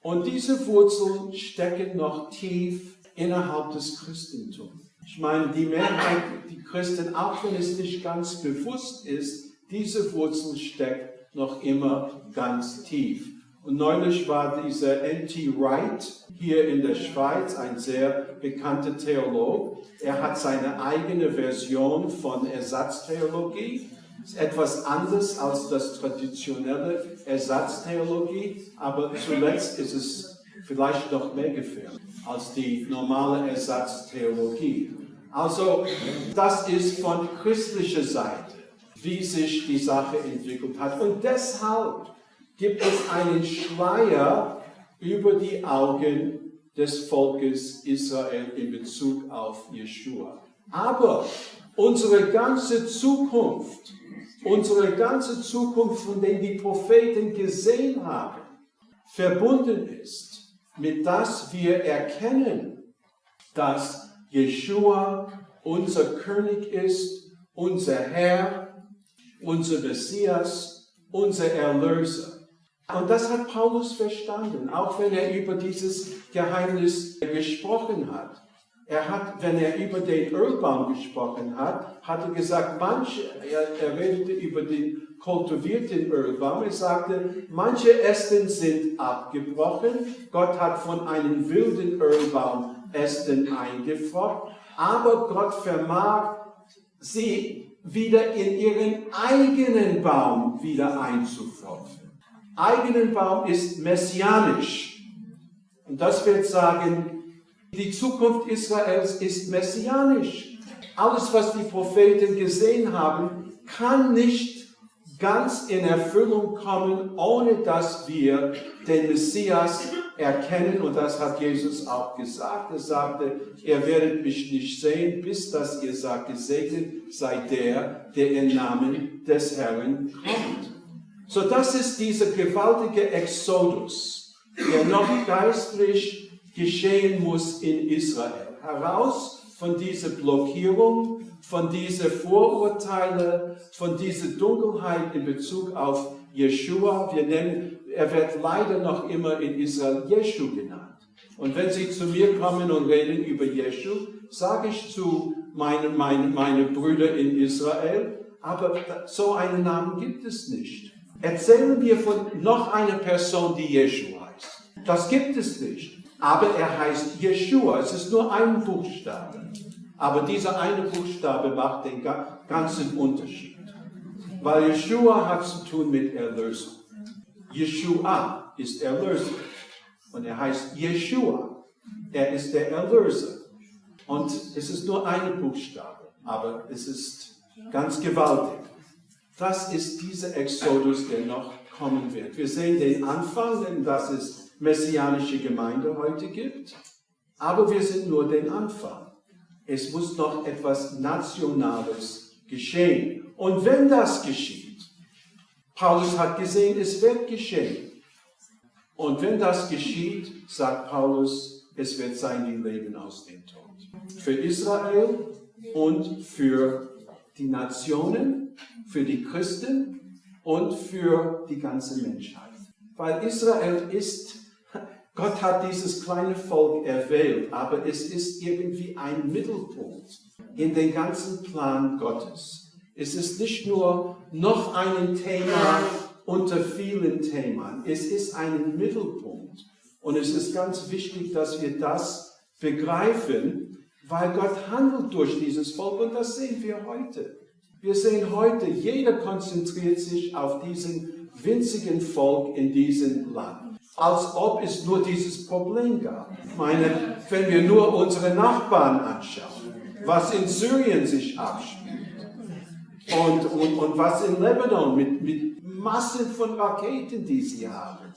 Und diese Wurzeln stecken noch tief innerhalb des Christentums. Ich meine, die Mehrheit, die Christen, auch wenn es nicht ganz bewusst ist, diese Wurzel steckt noch immer ganz tief. Und neulich war dieser N.T. Wright hier in der Schweiz, ein sehr bekannter Theolog. Er hat seine eigene Version von Ersatztheologie. Ist etwas anders als das traditionelle Ersatztheologie, aber zuletzt ist es vielleicht noch mehr gefährlich als die normale Ersatztheologie. Also, das ist von christlicher Seite, wie sich die Sache entwickelt hat. Und deshalb gibt es einen Schleier über die Augen des Volkes Israel in Bezug auf Jeshua. Aber unsere ganze Zukunft, unsere ganze Zukunft, von der die Propheten gesehen haben, verbunden ist mit das wir erkennen, dass Jeshua unser König ist, unser Herr, unser Messias, unser Erlöser. Und das hat Paulus verstanden, auch wenn er über dieses Geheimnis gesprochen hat. Er hat, wenn er über den Ölbaum gesprochen hat, hat er gesagt, manche, er, er redete über den kultivierten Ölbaum, er sagte, manche Ästen sind abgebrochen, Gott hat von einem wilden Ölbaum Ästen eingefroren, aber Gott vermag sie wieder in ihren eigenen Baum wieder einzupfropfen eigenen Baum ist messianisch. Und das wird sagen, die Zukunft Israels ist messianisch. Alles, was die Propheten gesehen haben, kann nicht ganz in Erfüllung kommen, ohne dass wir den Messias erkennen. Und das hat Jesus auch gesagt. Er sagte, ihr werdet mich nicht sehen, bis dass ihr sagt, gesegnet sei der, der im Namen des Herrn kommt. So das ist dieser gewaltige Exodus, der noch geistlich geschehen muss in Israel. Heraus von dieser Blockierung, von dieser Vorurteile, von dieser Dunkelheit in Bezug auf Jeshua. Wir nennen, er wird leider noch immer in Israel Jeshu genannt. Und wenn Sie zu mir kommen und reden über Jeshu, sage ich zu meinen, meinen, meinen Brüdern in Israel, aber so einen Namen gibt es nicht erzählen wir von noch einer Person, die Jeshua heißt. Das gibt es nicht. Aber er heißt Jeshua. Es ist nur ein Buchstabe. Aber dieser eine Buchstabe macht den ganzen Unterschied. Weil Jeshua hat zu tun mit Erlösung. Jeshua ist Erlöser. Und er heißt Jeshua. Er ist der Erlöser. Und es ist nur ein Buchstabe. Aber es ist ganz gewaltig. Das ist dieser Exodus, der noch kommen wird. Wir sehen den Anfang, denn dass es messianische Gemeinde heute gibt. Aber wir sind nur den Anfang. Es muss noch etwas Nationales geschehen. Und wenn das geschieht, Paulus hat gesehen, es wird geschehen. Und wenn das geschieht, sagt Paulus, es wird sein Leben aus dem Tod. Für Israel und für die Nationen für die Christen und für die ganze Menschheit. Weil Israel ist, Gott hat dieses kleine Volk erwählt, aber es ist irgendwie ein Mittelpunkt in den ganzen Plan Gottes. Es ist nicht nur noch ein Thema unter vielen Themen. Es ist ein Mittelpunkt. Und es ist ganz wichtig, dass wir das begreifen, weil Gott handelt durch dieses Volk und das sehen wir heute. Wir sehen heute, jeder konzentriert sich auf diesen winzigen Volk in diesem Land. Als ob es nur dieses Problem gab. Ich meine, wenn wir nur unsere Nachbarn anschauen, was in Syrien sich abspielt und, und, und was in Lebanon mit, mit Massen von Raketen, die sie haben.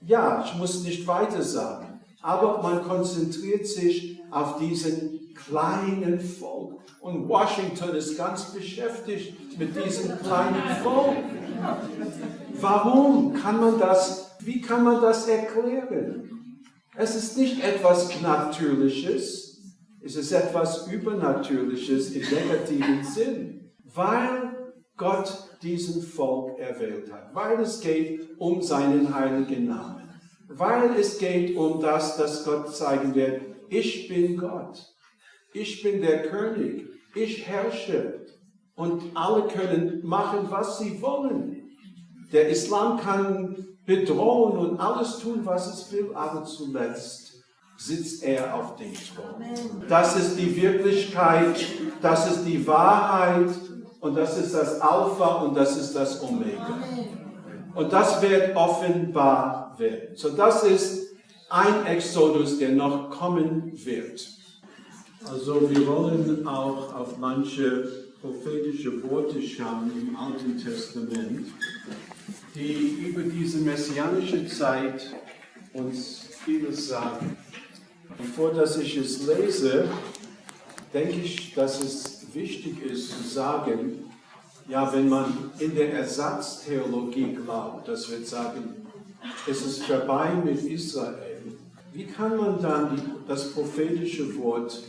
Ja, ich muss nicht weiter sagen, aber man konzentriert sich auf diesen kleinen Volk. Und Washington ist ganz beschäftigt mit diesem kleinen Volk. Warum kann man das, wie kann man das erklären? Es ist nicht etwas Natürliches, es ist etwas Übernatürliches im negativen Sinn, weil Gott diesen Volk erwählt hat, weil es geht um seinen heiligen Namen, weil es geht um das, dass Gott zeigen wird, ich bin Gott, ich bin der König, ich herrsche und alle können machen, was sie wollen. Der Islam kann bedrohen und alles tun, was es will, aber zuletzt sitzt er auf dem Thron. Das ist die Wirklichkeit, das ist die Wahrheit und das ist das Alpha und das ist das Omega. Und das wird offenbar werden. So das ist ein Exodus, der noch kommen wird. Also wir wollen auch auf manche prophetische Worte schauen im Alten Testament, die über diese messianische Zeit uns vieles sagen. Bevor dass ich es lese, denke ich, dass es wichtig ist zu sagen, ja, wenn man in der Ersatztheologie glaubt, das wird sagen, es ist vorbei mit Israel, wie kann man dann das prophetische Wort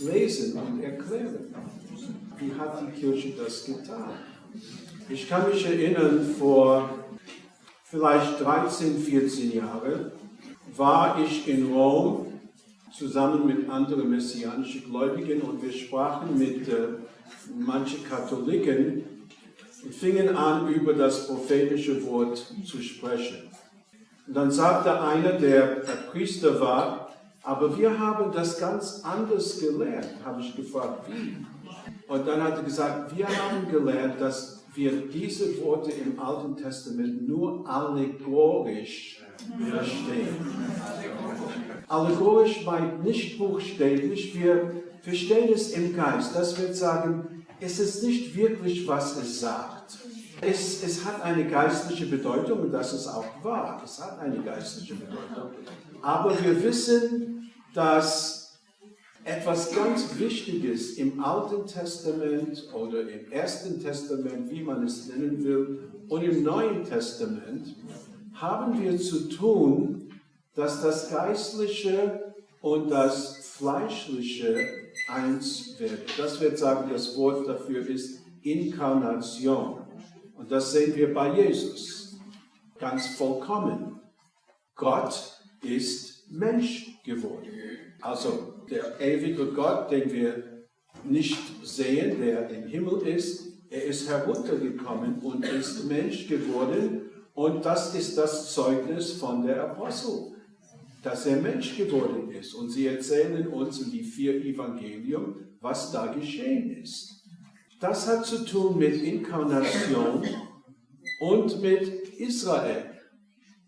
lesen und erklären? Wie hat die Kirche das getan? Ich kann mich erinnern, vor vielleicht 13, 14 Jahren war ich in Rom zusammen mit anderen messianischen Gläubigen und wir sprachen mit äh, manchen Katholiken und fingen an, über das prophetische Wort zu sprechen. Und dann sagte einer, der Priester war, aber wir haben das ganz anders gelernt. Habe ich gefragt, wie? Und dann hat er gesagt, wir haben gelernt, dass wir diese Worte im Alten Testament nur allegorisch verstehen. Allegorisch meint nicht buchstäblich, wir verstehen es im Geist. Das wird sagen, es ist nicht wirklich, was es sagt. Es, es hat eine geistliche Bedeutung und das ist auch wahr. Es hat eine geistliche Bedeutung. Aber wir wissen, dass etwas ganz Wichtiges im Alten Testament oder im Ersten Testament, wie man es nennen will, und im Neuen Testament haben wir zu tun, dass das Geistliche und das Fleischliche eins werden. Das wird sagen, das Wort dafür ist Inkarnation. Und das sehen wir bei Jesus. Ganz vollkommen. Gott ist Mensch geworden. Also der ewige Gott, den wir nicht sehen, der im Himmel ist, er ist heruntergekommen und ist Mensch geworden. Und das ist das Zeugnis von der Apostel, dass er Mensch geworden ist. Und sie erzählen uns in die vier Evangelium, was da geschehen ist. Das hat zu tun mit Inkarnation und mit Israel.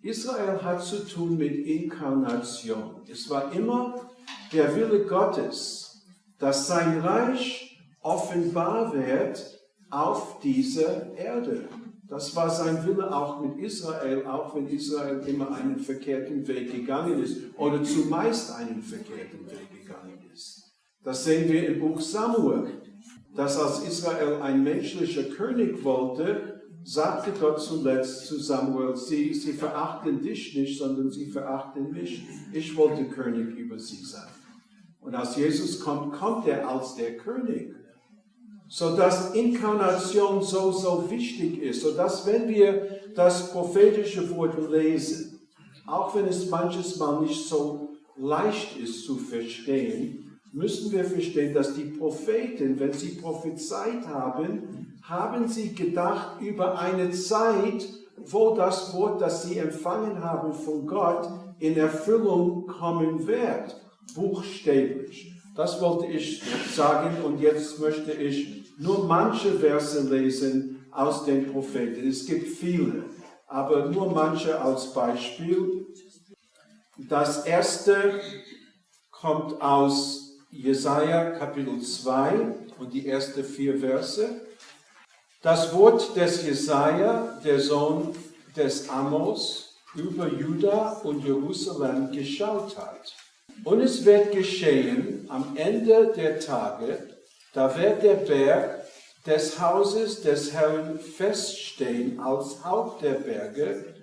Israel hat zu tun mit Inkarnation. Es war immer der Wille Gottes, dass sein Reich offenbar wird auf dieser Erde. Das war sein Wille auch mit Israel, auch wenn Israel immer einen verkehrten Weg gegangen ist oder zumeist einen verkehrten Weg gegangen ist. Das sehen wir im Buch Samuel, dass als Israel ein menschlicher König wollte, sagte Gott zuletzt zu Samuel, sie, sie verachten dich nicht, sondern sie verachten mich. Ich wollte König über sie sein. Und als Jesus kommt, kommt er als der König so dass Inkarnation so, so wichtig ist, so dass wenn wir das prophetische Wort lesen, auch wenn es manches Mal nicht so leicht ist zu verstehen, müssen wir verstehen, dass die Propheten, wenn sie prophezeit haben, haben sie gedacht über eine Zeit, wo das Wort, das sie empfangen haben von Gott, in Erfüllung kommen wird, buchstäblich. Das wollte ich sagen und jetzt möchte ich nur manche Verse lesen aus den Propheten. Es gibt viele, aber nur manche als Beispiel. Das erste kommt aus Jesaja Kapitel 2 und die ersten vier Verse. Das Wort des Jesaja, der Sohn des Amos, über Juda und Jerusalem geschaut hat. Und es wird geschehen am Ende der Tage, da wird der Berg des Hauses des Herrn feststehen als Haupt der Berge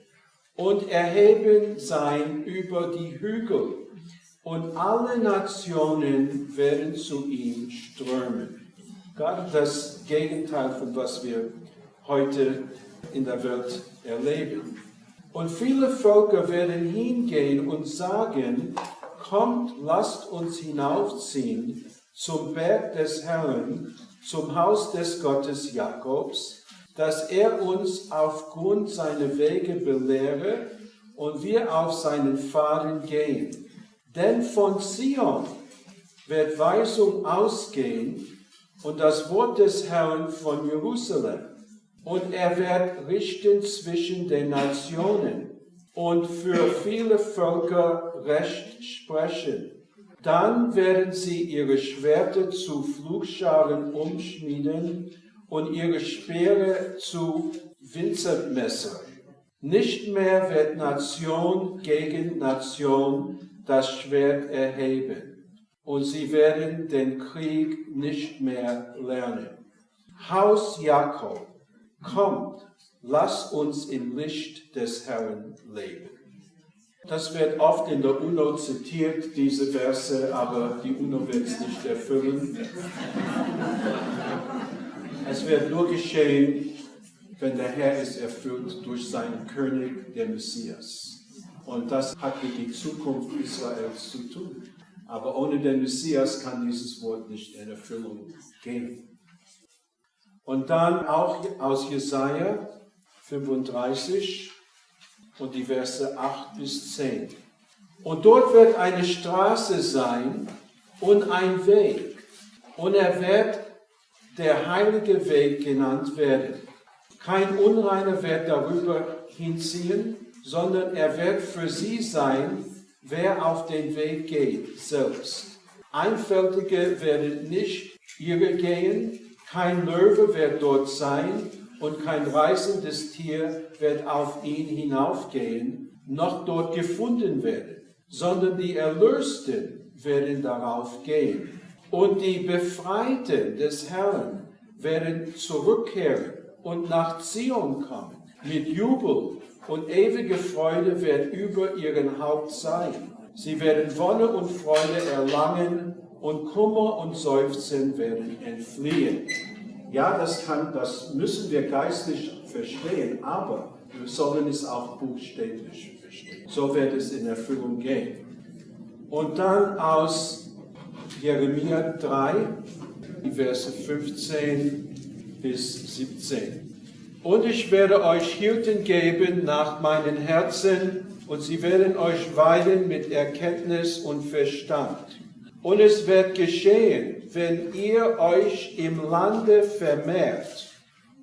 und erheben sein über die Hügel. Und alle Nationen werden zu ihm strömen. Gerade das Gegenteil von was wir heute in der Welt erleben. Und viele Völker werden hingehen und sagen, kommt, lasst uns hinaufziehen zum Berg des Herrn, zum Haus des Gottes Jakobs, dass er uns aufgrund seiner Wege belehre und wir auf seinen Pfaden gehen. Denn von Zion wird Weisung ausgehen und das Wort des Herrn von Jerusalem. Und er wird richten zwischen den Nationen und für viele Völker Recht sprechen. Dann werden sie ihre Schwerter zu Flugscharen umschmieden und ihre Speere zu Winzermesser. Nicht mehr wird Nation gegen Nation das Schwert erheben und sie werden den Krieg nicht mehr lernen. Haus Jakob, kommt, lass uns im Licht des Herrn leben. Das wird oft in der UNO zitiert, diese Verse, aber die UNO wird es nicht erfüllen. Es wird nur geschehen, wenn der Herr es erfüllt durch seinen König, der Messias. Und das hat mit der Zukunft Israels zu tun. Aber ohne den Messias kann dieses Wort nicht in Erfüllung gehen. Und dann auch aus Jesaja 35 und die Verse 8 bis 10. Und dort wird eine Straße sein und ein Weg. Und er wird der heilige Weg genannt werden. Kein Unreiner wird darüber hinziehen, sondern er wird für sie sein, wer auf den Weg geht, selbst. Einfältige werden nicht ihre gehen, kein Löwe wird dort sein und kein reißendes Tier wird auf ihn hinaufgehen, noch dort gefunden werden, sondern die Erlösten werden darauf gehen. Und die Befreiten des Herrn werden zurückkehren und nach Zion kommen. Mit Jubel und ewige Freude wird über ihren Haupt sein. Sie werden Wonne und Freude erlangen und Kummer und Seufzen werden entfliehen. Ja, das, kann, das müssen wir geistlich verstehen, aber wir sollen es auch buchstäblich verstehen. So wird es in Erfüllung gehen. Und dann aus Jeremia 3, die Verse 15 bis 17. Und ich werde euch Hirten geben nach meinem Herzen, und sie werden euch weiden mit Erkenntnis und Verstand. Und es wird geschehen, wenn ihr euch im Lande vermehrt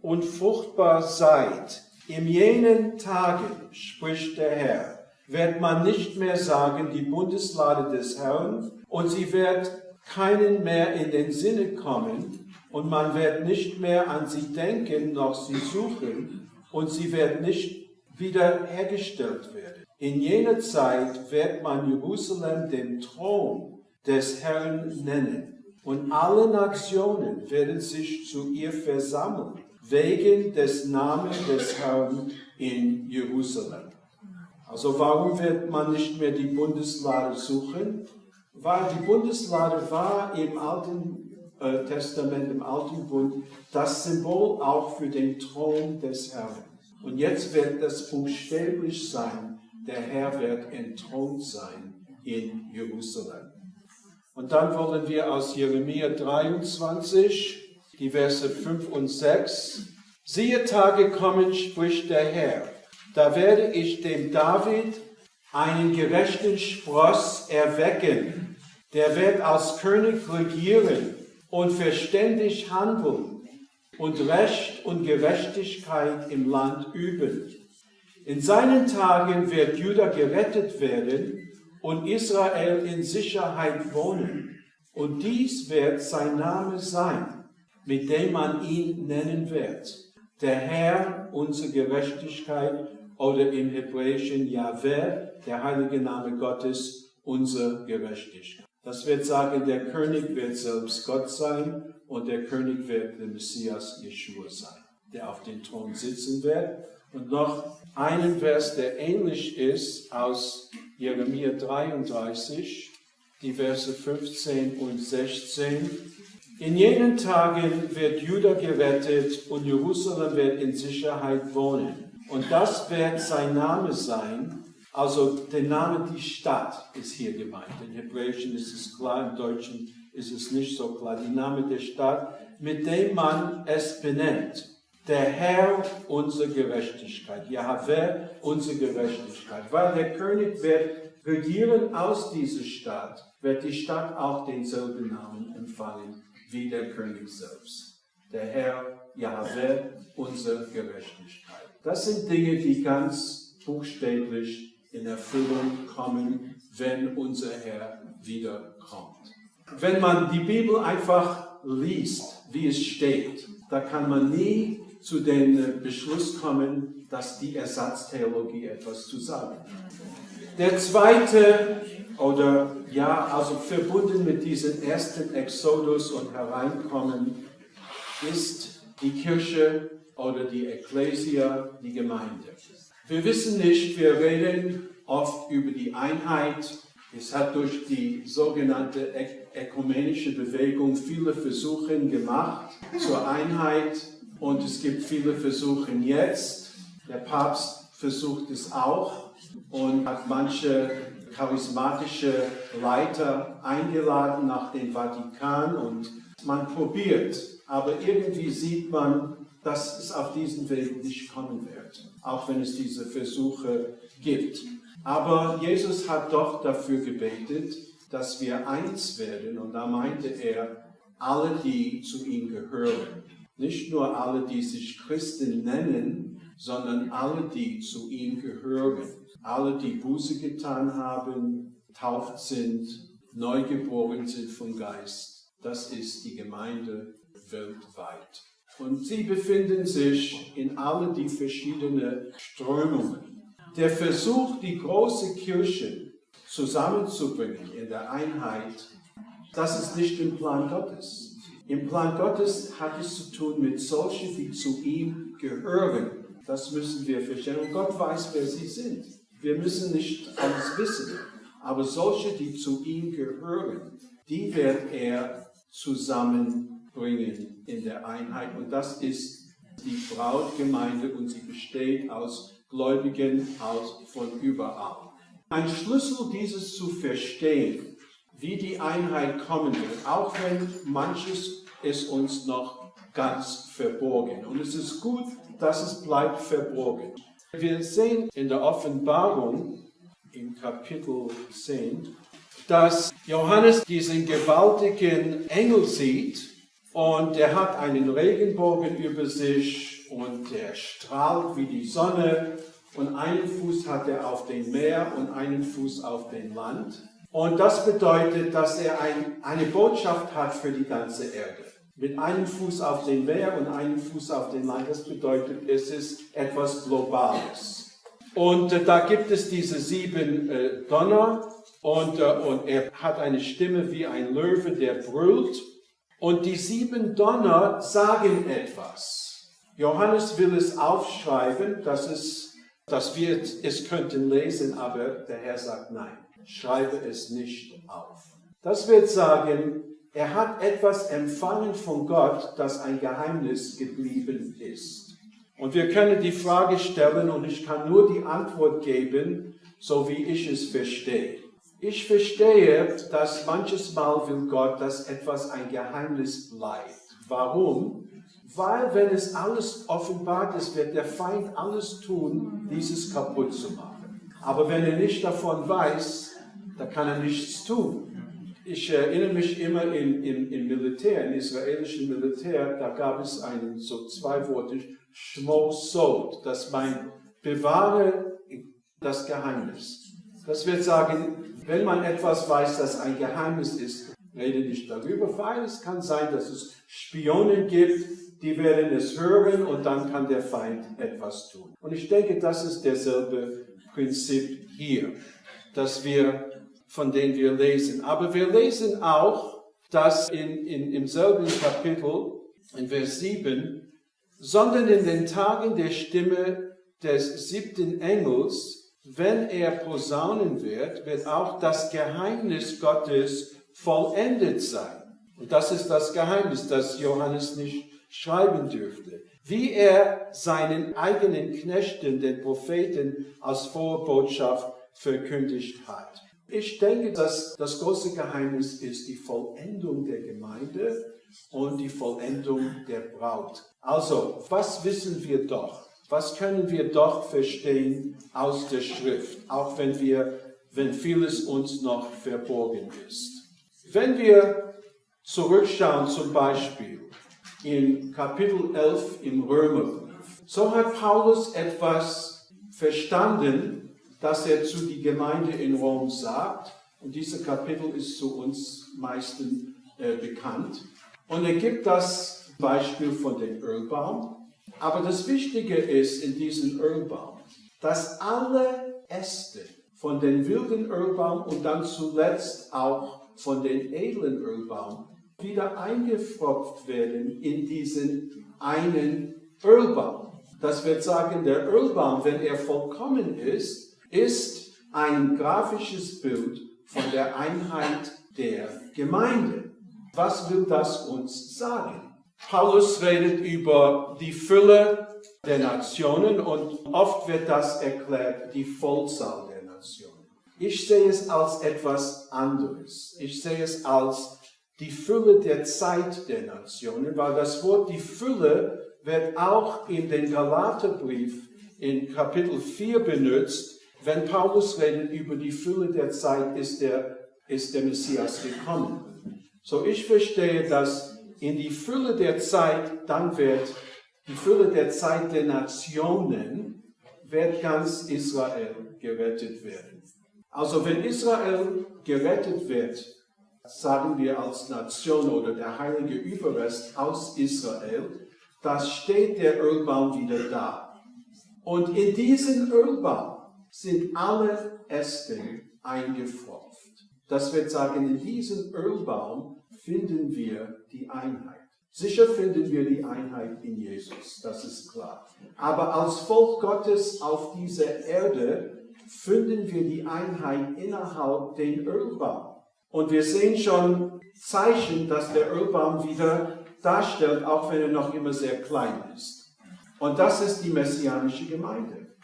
und fruchtbar seid, in jenen Tagen, spricht der Herr, wird man nicht mehr sagen, die Bundeslade des Herrn, und sie wird keinen mehr in den Sinne kommen, und man wird nicht mehr an sie denken, noch sie suchen, und sie wird nicht wiederhergestellt werden. In jener Zeit wird man Jerusalem den Thron des Herrn nennen, und alle Nationen werden sich zu ihr versammeln, wegen des Namens des Herrn in Jerusalem. Also warum wird man nicht mehr die Bundeslade suchen? Weil die Bundeslade war im Alten Testament, im Alten Bund, das Symbol auch für den Thron des Herrn. Und jetzt wird das buchstäblich sein, der Herr wird entthront sein in Jerusalem. Und dann wollen wir aus Jeremia 23, die Verse 5 und 6, siehe Tage kommen, spricht der Herr, da werde ich dem David einen gerechten Spross erwecken, der wird als König regieren und verständig handeln und Recht und Gerechtigkeit im Land üben. In seinen Tagen wird Juda gerettet werden und Israel in Sicherheit wohnen. Und dies wird sein Name sein, mit dem man ihn nennen wird. Der Herr, unsere Gerechtigkeit, oder im Hebräischen Yahweh, der heilige Name Gottes, unsere Gerechtigkeit. Das wird sagen, der König wird selbst Gott sein und der König wird der Messias Yeshua sein, der auf dem Thron sitzen wird. Und noch einen Vers, der ähnlich ist aus Jeremia 33, die Verse 15 und 16. In jenen Tagen wird Juda gerettet und Jerusalem wird in Sicherheit wohnen. Und das wird sein Name sein. Also der Name die Stadt ist hier gemeint. In Hebräischen ist es klar, im Deutschen ist es nicht so klar. Der Name der Stadt, mit dem man es benennt. der Herr unsere Gerechtigkeit, Jahwe unsere Gerechtigkeit. Weil der König wird regieren aus dieser Stadt, wird die Stadt auch denselben Namen empfangen wie der König selbst. Der Herr, Jahwe, unsere Gerechtigkeit. Das sind Dinge, die ganz buchstäblich in Erfüllung kommen, wenn unser Herr wiederkommt. Wenn man die Bibel einfach liest, wie es steht, da kann man nie zu dem Beschluss kommen, dass die Ersatztheologie etwas zu sagen hat. Der zweite, oder ja, also verbunden mit diesem ersten Exodus und Hereinkommen, ist die Kirche oder die Ekklesia, die Gemeinde. Wir wissen nicht, wir reden oft über die Einheit. Es hat durch die sogenannte ökumenische Bewegung viele Versuche gemacht zur Einheit und es gibt viele Versuche jetzt. Der Papst versucht es auch und hat manche charismatische Leiter eingeladen nach dem Vatikan und man probiert, aber irgendwie sieht man, dass es auf diesen Weg nicht kommen wird, auch wenn es diese Versuche gibt. Aber Jesus hat doch dafür gebetet, dass wir eins werden und da meinte er, alle, die zu ihm gehören. Nicht nur alle, die sich Christen nennen, sondern alle, die zu ihm gehören. Alle, die Buße getan haben, tauft sind, neugeboren sind vom Geist. Das ist die Gemeinde weltweit. Und sie befinden sich in alle die verschiedenen Strömungen. Der Versuch, die große Kirche zusammenzubringen in der Einheit, das ist nicht im Plan Gottes. Im Plan Gottes hat es zu tun mit solchen, die zu ihm gehören. Das müssen wir verstehen. Und Gott weiß, wer sie sind. Wir müssen nicht alles wissen. Aber solche, die zu ihm gehören, die wird er zusammenbringen in der Einheit. Und das ist die Brautgemeinde und sie besteht aus Gläubigen aus von überall. Ein Schlüssel, dieses zu verstehen, wie die Einheit kommen wird, auch wenn manches ist uns noch ganz verborgen. Und es ist gut, dass es bleibt verborgen. Wir sehen in der Offenbarung im Kapitel 10, dass Johannes diesen gewaltigen Engel sieht und er hat einen Regenbogen über sich und er strahlt wie die Sonne und einen Fuß hat er auf dem Meer und einen Fuß auf dem Land. Und das bedeutet, dass er ein, eine Botschaft hat für die ganze Erde. Mit einem Fuß auf dem Meer und einem Fuß auf dem Land. Das bedeutet, es ist etwas Globales. Und äh, da gibt es diese sieben äh, Donner und, äh, und er hat eine Stimme wie ein Löwe, der brüllt. Und die sieben Donner sagen etwas. Johannes will es aufschreiben, dass, es, dass wir es könnten lesen, aber der Herr sagt nein schreibe es nicht auf. Das wird sagen, er hat etwas empfangen von Gott, das ein Geheimnis geblieben ist. Und wir können die Frage stellen und ich kann nur die Antwort geben, so wie ich es verstehe. Ich verstehe, dass manches Mal will Gott, dass etwas ein Geheimnis bleibt. Warum? Weil wenn es alles offenbart ist, wird der Feind alles tun, dieses kaputt zu machen. Aber wenn er nicht davon weiß, da kann er nichts tun. Ich erinnere mich immer im, im, im Militär, im israelischen Militär, da gab es einen so zweiwortig Shmo Sod, das meint, bewahre das Geheimnis. Das wird sagen, wenn man etwas weiß, das ein Geheimnis ist, rede nicht darüber, weil es kann sein, dass es Spionen gibt, die werden es hören und dann kann der Feind etwas tun. Und ich denke, das ist derselbe Prinzip hier, dass wir von denen wir lesen. Aber wir lesen auch, dass in, in, im selben Kapitel, in Vers 7, sondern in den Tagen der Stimme des siebten Engels, wenn er posaunen wird, wird auch das Geheimnis Gottes vollendet sein. Und das ist das Geheimnis, das Johannes nicht schreiben dürfte. Wie er seinen eigenen Knechten, den Propheten, als Vorbotschaft verkündigt hat. Ich denke, dass das große Geheimnis ist die Vollendung der Gemeinde und die Vollendung der Braut. Also, was wissen wir doch? Was können wir doch verstehen aus der Schrift, auch wenn wir, wenn vieles uns noch verborgen ist? Wenn wir zurückschauen zum Beispiel in Kapitel 11 im Römerbrief, so hat Paulus etwas verstanden, das er zu die Gemeinde in Rom sagt. Und dieses Kapitel ist zu uns meisten äh, bekannt. Und er gibt das Beispiel von dem Ölbaum. Aber das Wichtige ist in diesem Ölbaum, dass alle Äste von dem wilden Ölbaum und dann zuletzt auch von dem edlen Ölbaum wieder eingefropft werden in diesen einen Ölbaum. Das wird sagen, der Ölbaum, wenn er vollkommen ist, ist ein grafisches Bild von der Einheit der Gemeinde. Was will das uns sagen? Paulus redet über die Fülle der Nationen und oft wird das erklärt, die Vollzahl der Nationen. Ich sehe es als etwas anderes. Ich sehe es als die Fülle der Zeit der Nationen, weil das Wort die Fülle wird auch in den Galaterbrief in Kapitel 4 benutzt. Wenn Paulus redet über die Fülle der Zeit, ist der, ist der Messias gekommen. So ich verstehe, dass in die Fülle der Zeit, dann wird die Fülle der Zeit der Nationen, wird ganz Israel gerettet werden. Also wenn Israel gerettet wird, sagen wir als Nation oder der heilige Überrest aus Israel, da steht der Ölbaum wieder da. Und in diesen Ölbaum sind alle Äste eingefropft. Das wird sagen, in diesem Ölbaum finden wir die Einheit. Sicher finden wir die Einheit in Jesus, das ist klar. Aber als Volk Gottes auf dieser Erde finden wir die Einheit innerhalb den Ölbaum. Und wir sehen schon Zeichen, dass der Ölbaum wieder darstellt, auch wenn er noch immer sehr klein ist. Und das ist die messianische Gemeinde.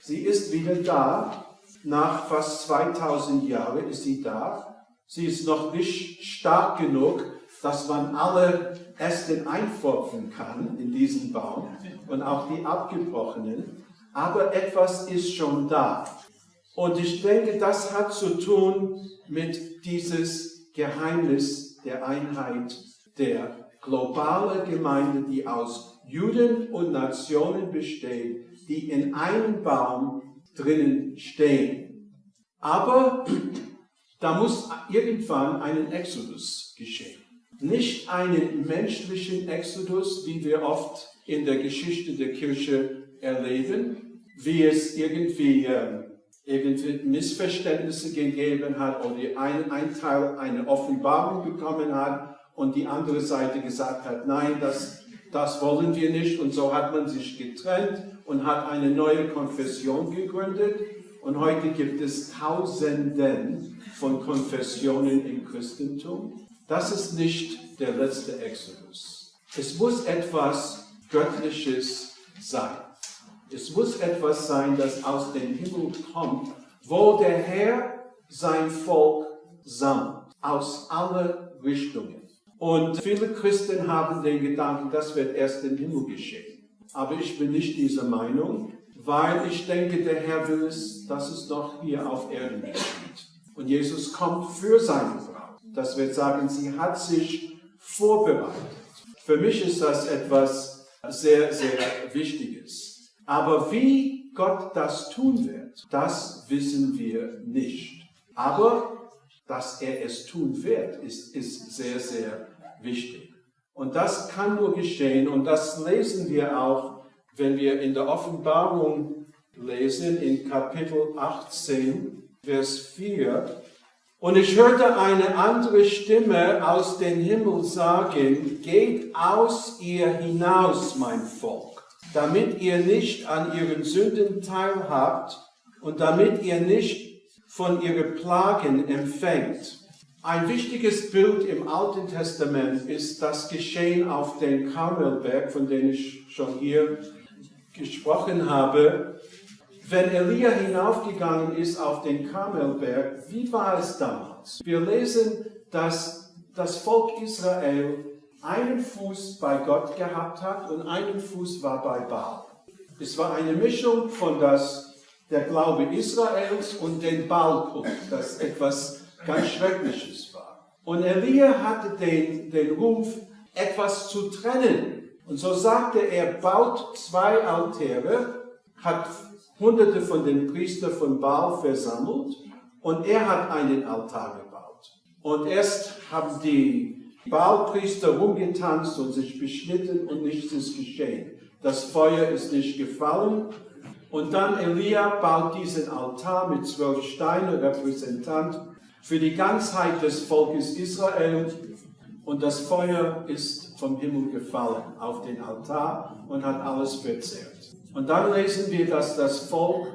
Sie ist wieder da. Nach fast 2000 Jahren ist sie da. Sie ist noch nicht stark genug, dass man alle Äste einpfropfen kann in diesen Baum und auch die abgebrochenen. Aber etwas ist schon da. Und ich denke, das hat zu tun mit dieses Geheimnis der Einheit der globalen Gemeinde, die aus Juden und Nationen besteht, die in einem Baum drinnen stehen. Aber da muss irgendwann ein Exodus geschehen. Nicht einen menschlichen Exodus, wie wir oft in der Geschichte der Kirche erleben, wie es irgendwie äh, irgendwie Missverständnisse gegeben hat oder ein, ein Teil eine Offenbarung bekommen hat und die andere Seite gesagt hat, nein, das, das wollen wir nicht. Und so hat man sich getrennt und hat eine neue Konfession gegründet. Und heute gibt es Tausenden von Konfessionen im Christentum. Das ist nicht der letzte Exodus. Es muss etwas Göttliches sein. Es muss etwas sein, das aus dem Himmel kommt, wo der Herr sein Volk sammelt, aus allen Richtungen. Und viele Christen haben den Gedanken, das wird erst im Himmel geschehen. Aber ich bin nicht dieser Meinung, weil ich denke, der Herr will es, dass es noch hier auf Erden geschieht. Und Jesus kommt für seine Braut. Das wird sagen, sie hat sich vorbereitet. Für mich ist das etwas sehr, sehr Wichtiges. Aber wie Gott das tun wird, das wissen wir nicht. Aber dass er es tun wird, ist, ist sehr, sehr wichtig. Und das kann nur geschehen und das lesen wir auch, wenn wir in der Offenbarung lesen, in Kapitel 18, Vers 4. Und ich hörte eine andere Stimme aus dem Himmel sagen, geht aus ihr hinaus, mein Volk damit ihr nicht an ihren Sünden teilhabt und damit ihr nicht von ihren Plagen empfängt. Ein wichtiges Bild im Alten Testament ist das Geschehen auf dem Karmelberg, von dem ich schon hier gesprochen habe. Wenn Elia hinaufgegangen ist auf den Karmelberg, wie war es damals? Wir lesen, dass das Volk Israel einen Fuß bei Gott gehabt hat und einen Fuß war bei Baal. Es war eine Mischung von das, der Glaube Israels und den Baalkult, das etwas ganz Schreckliches war. Und Elia hatte den, den Ruf, etwas zu trennen. Und so sagte er, baut zwei Altäre, hat hunderte von den Priestern von Baal versammelt und er hat einen Altar gebaut. Und erst haben die Baalpriester rumgetanzt und sich beschnitten und nichts ist geschehen. Das Feuer ist nicht gefallen. Und dann Elia baut diesen Altar mit zwölf Steinen, repräsentant für die Ganzheit des Volkes Israel. Und das Feuer ist vom Himmel gefallen auf den Altar und hat alles verzehrt. Und dann lesen wir, dass das Volk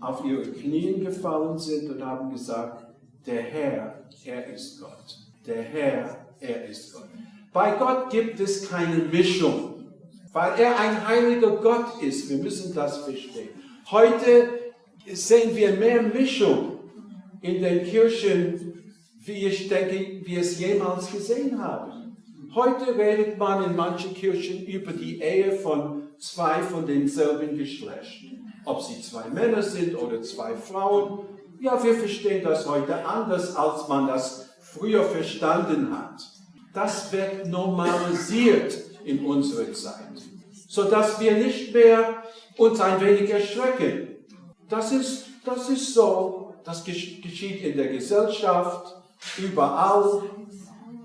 auf ihre Knien gefallen sind und haben gesagt, der Herr, er ist Gott. Der Herr, er ist Gott. Bei Gott gibt es keine Mischung, weil er ein heiliger Gott ist. Wir müssen das verstehen. Heute sehen wir mehr Mischung in den Kirchen, wie ich denke, wir es jemals gesehen haben. Heute redet man in manchen Kirchen über die Ehe von zwei von denselben Geschlechten. Ob sie zwei Männer sind oder zwei Frauen. Ja, wir verstehen das heute anders, als man das früher verstanden hat. Das wird normalisiert in unserer Zeit, sodass wir nicht mehr uns ein wenig erschrecken. Das ist, das ist so, das geschieht in der Gesellschaft, überall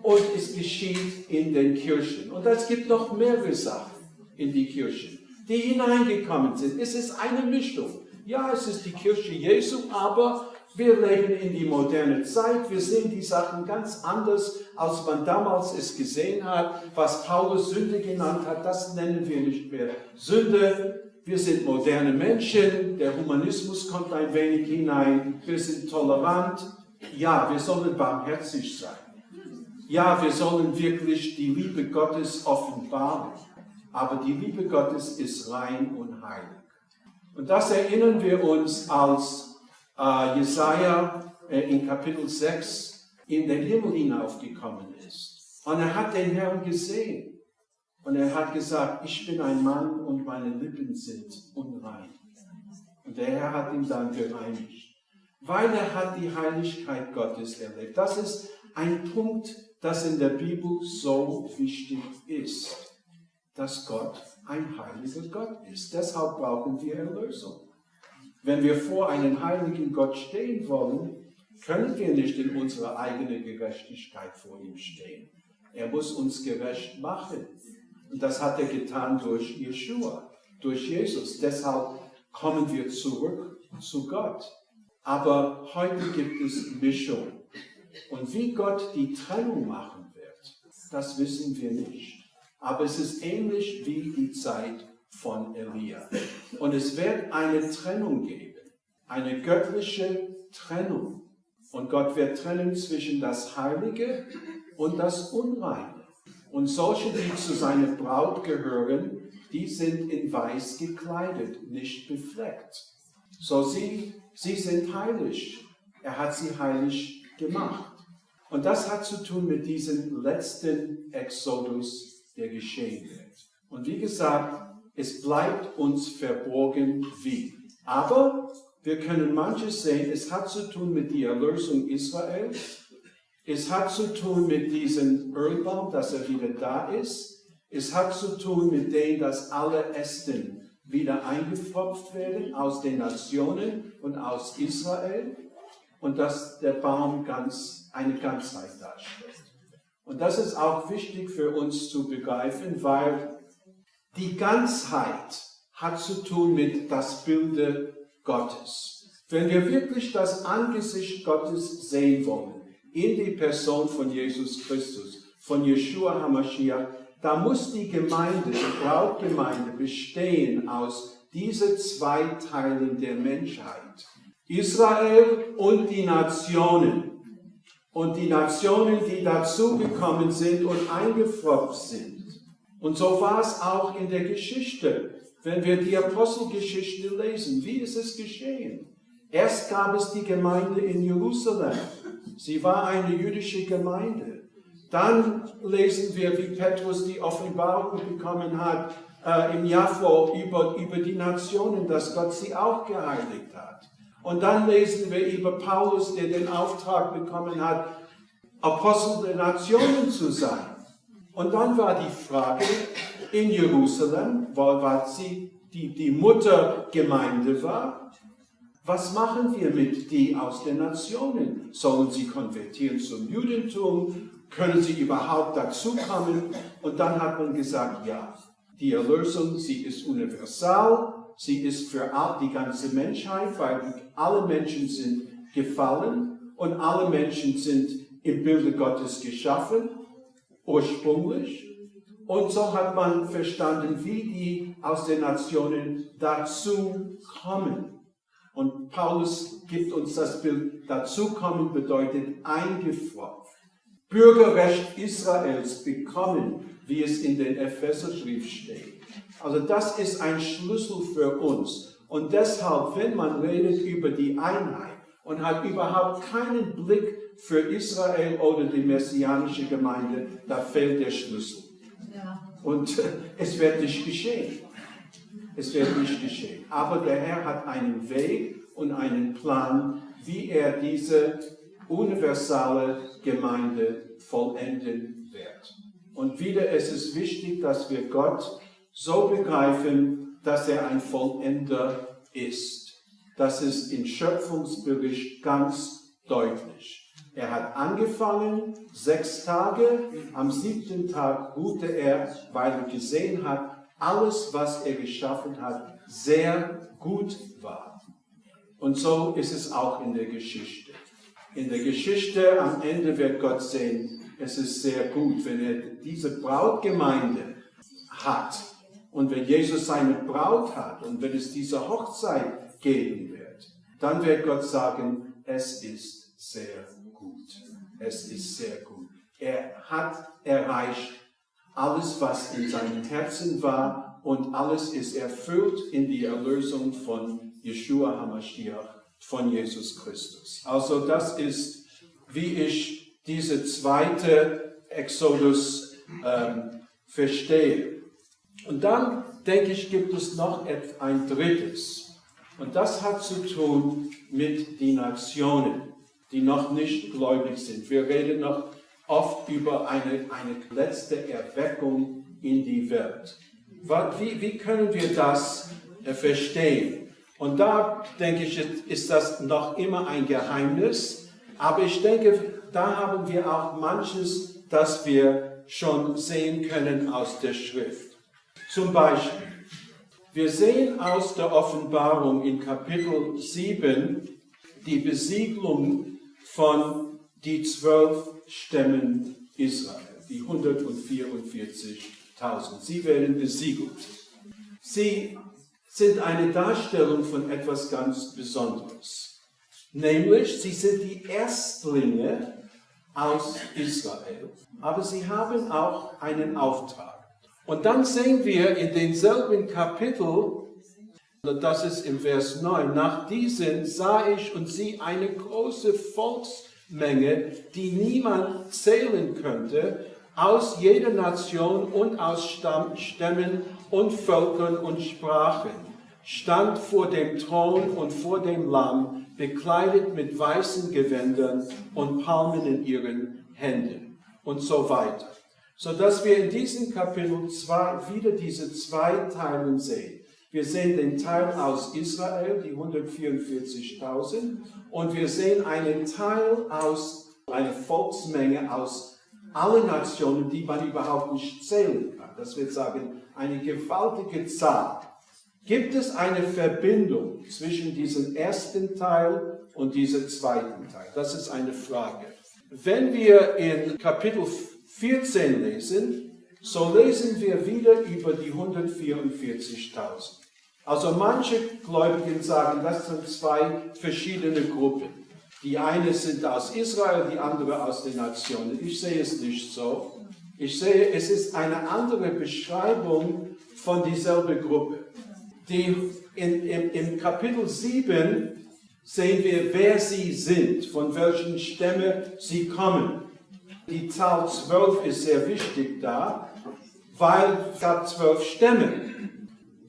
und es geschieht in den Kirchen. Und es gibt noch mehrere Sachen in die Kirchen, die hineingekommen sind. Es ist eine Mischung. Ja, es ist die Kirche Jesu, aber wir leben in die moderne Zeit. Wir sehen die Sachen ganz anders, als man damals es gesehen hat. Was Paulus Sünde genannt hat, das nennen wir nicht mehr Sünde. Wir sind moderne Menschen. Der Humanismus kommt ein wenig hinein. Wir sind tolerant. Ja, wir sollen barmherzig sein. Ja, wir sollen wirklich die Liebe Gottes offenbaren. Aber die Liebe Gottes ist rein und heilig. Und das erinnern wir uns als äh, Jesaja äh, in Kapitel 6 in den Himmel hinaufgekommen ist. Und er hat den Herrn gesehen. Und er hat gesagt, ich bin ein Mann und meine Lippen sind unrein. Und der Herr hat ihn dann gereinigt. Weil er hat die Heiligkeit Gottes erlebt. Das ist ein Punkt, das in der Bibel so wichtig ist. Dass Gott ein heiliger Gott ist. Deshalb brauchen wir Erlösung. Wenn wir vor einem heiligen Gott stehen wollen, können wir nicht in unserer eigenen Gerechtigkeit vor ihm stehen. Er muss uns gerecht machen. Und das hat er getan durch Yeshua, durch Jesus. Deshalb kommen wir zurück zu Gott. Aber heute gibt es Mischung. Und wie Gott die Trennung machen wird, das wissen wir nicht. Aber es ist ähnlich wie die Zeit von Elia. Und es wird eine Trennung geben, eine göttliche Trennung. Und Gott wird trennen zwischen das Heilige und das Unreine. Und solche, die zu seiner Braut gehören, die sind in Weiß gekleidet, nicht befleckt. So sie, sie sind heilig. Er hat sie heilig gemacht. Und das hat zu tun mit diesem letzten Exodus, der geschehen wird. Und wie gesagt, es bleibt uns verborgen wie. Aber wir können manches sehen, es hat zu tun mit der Erlösung Israels. Es hat zu tun mit diesem Ölbaum, dass er wieder da ist. Es hat zu tun mit dem, dass alle Ästen wieder eingepfropft werden aus den Nationen und aus Israel und dass der Baum ganz, eine Ganzheit darstellt. Und das ist auch wichtig für uns zu begreifen, weil die Ganzheit hat zu tun mit das Bilde Gottes. Wenn wir wirklich das Angesicht Gottes sehen wollen, in die Person von Jesus Christus, von Yeshua HaMashiach, da muss die Gemeinde, die Brautgemeinde bestehen aus diese zwei Teilen der Menschheit. Israel und die Nationen. Und die Nationen, die dazugekommen sind und eingefropft sind. Und so war es auch in der Geschichte. Wenn wir die Apostelgeschichte lesen, wie ist es geschehen? Erst gab es die Gemeinde in Jerusalem. Sie war eine jüdische Gemeinde. Dann lesen wir, wie Petrus die Offenbarung bekommen hat äh, im vor über, über die Nationen, dass Gott sie auch geheiligt hat. Und dann lesen wir über Paulus, der den Auftrag bekommen hat, Apostel der Nationen zu sein. Und dann war die Frage in Jerusalem, wo sie die, die Muttergemeinde war, was machen wir mit die aus den Nationen? Sollen sie konvertieren zum Judentum? Können sie überhaupt dazukommen? Und dann hat man gesagt, ja, die Erlösung, sie ist universal, sie ist für die ganze Menschheit, weil alle Menschen sind gefallen und alle Menschen sind im Bilde Gottes geschaffen, ursprünglich. Und so hat man verstanden, wie die aus den Nationen dazu kommen. Und Paulus gibt uns das Bild, dazukommen bedeutet eingefroren. Bürgerrecht Israels bekommen, wie es in den Epheserbrief steht. Also das ist ein Schlüssel für uns. Und deshalb, wenn man redet über die Einheit und hat überhaupt keinen Blick für Israel oder die messianische Gemeinde, da fehlt der Schlüssel. Ja. Und es wird nicht geschehen. Es wird nicht geschehen. Aber der Herr hat einen Weg und einen Plan, wie er diese universale Gemeinde vollenden wird. Und wieder ist es wichtig, dass wir Gott so begreifen, dass er ein Vollender ist. Das ist im Schöpfungsbericht ganz deutlich. Er hat angefangen, sechs Tage, am siebten Tag ruhte er, weil er gesehen hat, alles, was er geschaffen hat, sehr gut war. Und so ist es auch in der Geschichte. In der Geschichte am Ende wird Gott sehen, es ist sehr gut, wenn er diese Brautgemeinde hat und wenn Jesus seine Braut hat und wenn es diese Hochzeit geben wird, dann wird Gott sagen, es ist sehr gut. Es ist sehr gut. Er hat erreicht alles, was in seinem Herzen war und alles ist erfüllt in die Erlösung von Yeshua HaMashiach, von Jesus Christus. Also das ist, wie ich diese zweite Exodus ähm, verstehe. Und dann, denke ich, gibt es noch ein drittes. Und das hat zu tun mit den Nationen, die noch nicht gläubig sind. Wir reden noch oft über eine, eine letzte Erweckung in die Welt. Wie, wie können wir das äh, verstehen? Und da denke ich, ist das noch immer ein Geheimnis. Aber ich denke, da haben wir auch manches, das wir schon sehen können aus der Schrift. Zum Beispiel, wir sehen aus der Offenbarung in Kapitel 7 die Besiegelung von die zwölf Stämmen Israel, die 144.000. Sie werden besiegelt. Sie sind eine Darstellung von etwas ganz Besonderes. Nämlich, sie sind die Erstlinge aus Israel, aber sie haben auch einen Auftrag. Und dann sehen wir in denselben Kapitel, das ist im Vers 9, nach diesen sah ich und sie eine große Volksmenge, die niemand zählen könnte, aus jeder Nation und aus Stämmen und Völkern und Sprachen, stand vor dem Thron und vor dem Lamm, bekleidet mit weißen Gewändern und Palmen in ihren Händen. Und so weiter sodass wir in diesem Kapitel zwei, wieder diese zwei Teile sehen. Wir sehen den Teil aus Israel, die 144.000, und wir sehen einen Teil aus einer Volksmenge aus allen Nationen, die man überhaupt nicht zählen kann. Das wird sagen, eine gewaltige Zahl. Gibt es eine Verbindung zwischen diesem ersten Teil und diesem zweiten Teil? Das ist eine Frage. Wenn wir in Kapitel 14 lesen, so lesen wir wieder über die 144.000. Also manche Gläubigen sagen, das sind zwei verschiedene Gruppen. Die eine sind aus Israel, die andere aus den Nationen. Ich sehe es nicht so. Ich sehe, es ist eine andere Beschreibung von dieselbe Gruppe. Die in, in, Im Kapitel 7 sehen wir, wer sie sind, von welchen Stämmen sie kommen. Die Zahl 12 ist sehr wichtig da, weil es gab zwölf Stämme.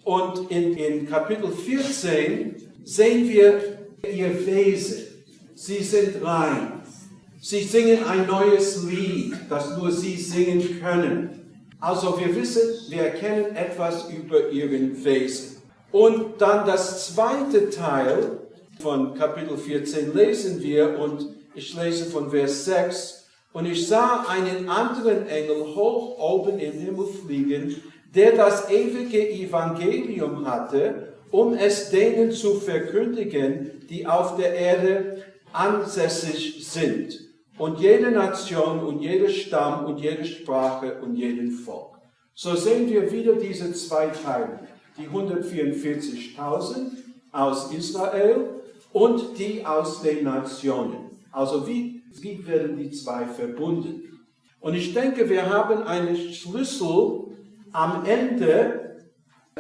Und in, in Kapitel 14 sehen wir ihr Wesen. Sie sind rein. Sie singen ein neues Lied, das nur sie singen können. Also wir wissen, wir erkennen etwas über ihren Wesen. Und dann das zweite Teil von Kapitel 14 lesen wir und ich lese von Vers 6. Und ich sah einen anderen Engel hoch oben im Himmel fliegen, der das ewige Evangelium hatte, um es denen zu verkündigen, die auf der Erde ansässig sind. Und jede Nation und jeder Stamm und jede Sprache und jeden Volk. So sehen wir wieder diese zwei Teile. Die 144.000 aus Israel und die aus den Nationen. Also wie, wie werden die zwei verbunden? Und ich denke, wir haben einen Schlüssel am Ende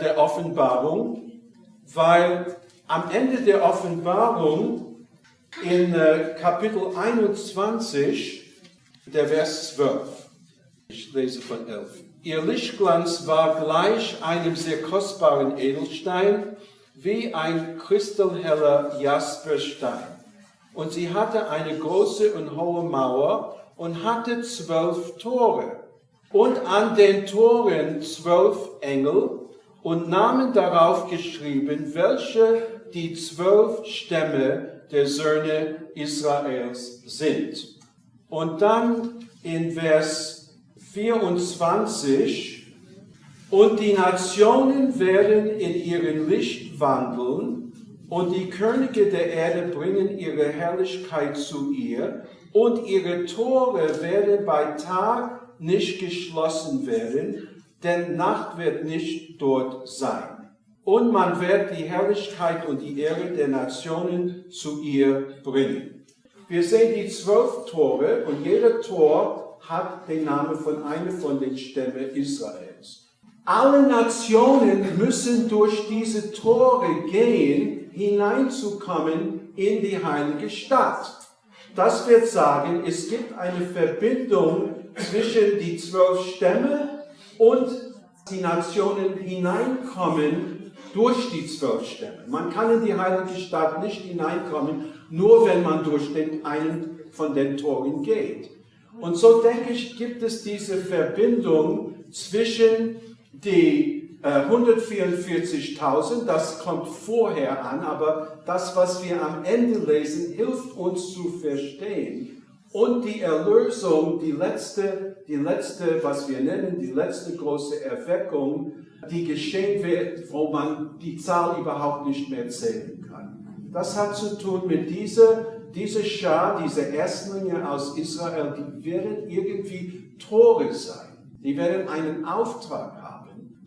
der Offenbarung, weil am Ende der Offenbarung in äh, Kapitel 21, der Vers 12, ich lese von 11. Ihr Lichtglanz war gleich einem sehr kostbaren Edelstein, wie ein kristallheller Jasperstein. Und sie hatte eine große und hohe Mauer und hatte zwölf Tore. Und an den Toren zwölf Engel und Namen darauf geschrieben, welche die zwölf Stämme der Söhne Israels sind. Und dann in Vers 24, und die Nationen werden in ihrem Licht wandeln, und die Könige der Erde bringen ihre Herrlichkeit zu ihr, und ihre Tore werden bei Tag nicht geschlossen werden, denn Nacht wird nicht dort sein. Und man wird die Herrlichkeit und die Ehre der Nationen zu ihr bringen. Wir sehen die zwölf Tore und jeder Tor hat den Namen von einem von den Stämmen Israels. Alle Nationen müssen durch diese Tore gehen, hineinzukommen in die heilige Stadt. Das wird sagen, es gibt eine Verbindung zwischen die zwölf Stämme und die Nationen hineinkommen durch die zwölf Stämme. Man kann in die heilige Stadt nicht hineinkommen, nur wenn man durch den einen von den Toren geht. Und so denke ich, gibt es diese Verbindung zwischen die 144.000, das kommt vorher an, aber das, was wir am Ende lesen, hilft uns zu verstehen. Und die Erlösung, die letzte, die letzte, was wir nennen, die letzte große Erweckung, die geschehen wird, wo man die Zahl überhaupt nicht mehr zählen kann. Das hat zu tun mit dieser, dieser Schar, diese Erstlinge aus Israel, die werden irgendwie Tore sein. Die werden einen Auftrag haben,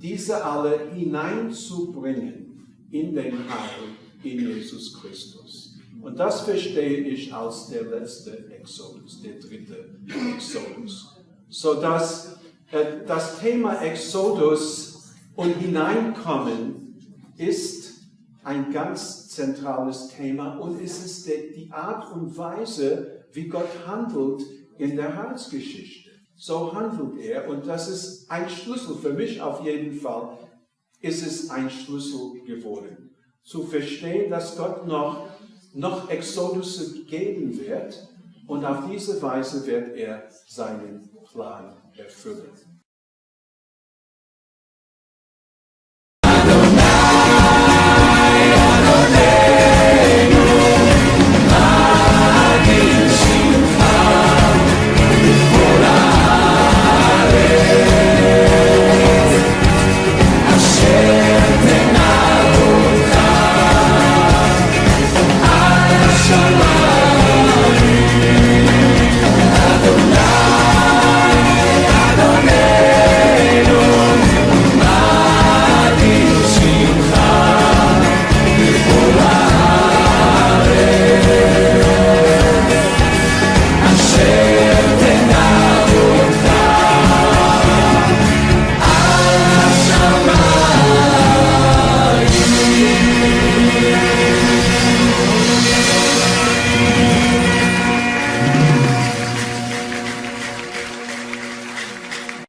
diese alle hineinzubringen in den Heil in Jesus Christus. Und das verstehe ich als der letzte Exodus, der dritte Exodus. So dass äh, das Thema Exodus und Hineinkommen ist ein ganz zentrales Thema und es ist die Art und Weise, wie Gott handelt in der Heilsgeschichte. So handelt er und das ist ein Schlüssel für mich auf jeden Fall. Ist es ein Schlüssel geworden, zu verstehen, dass Gott noch noch Exodus geben wird und auf diese Weise wird er seinen Plan erfüllen.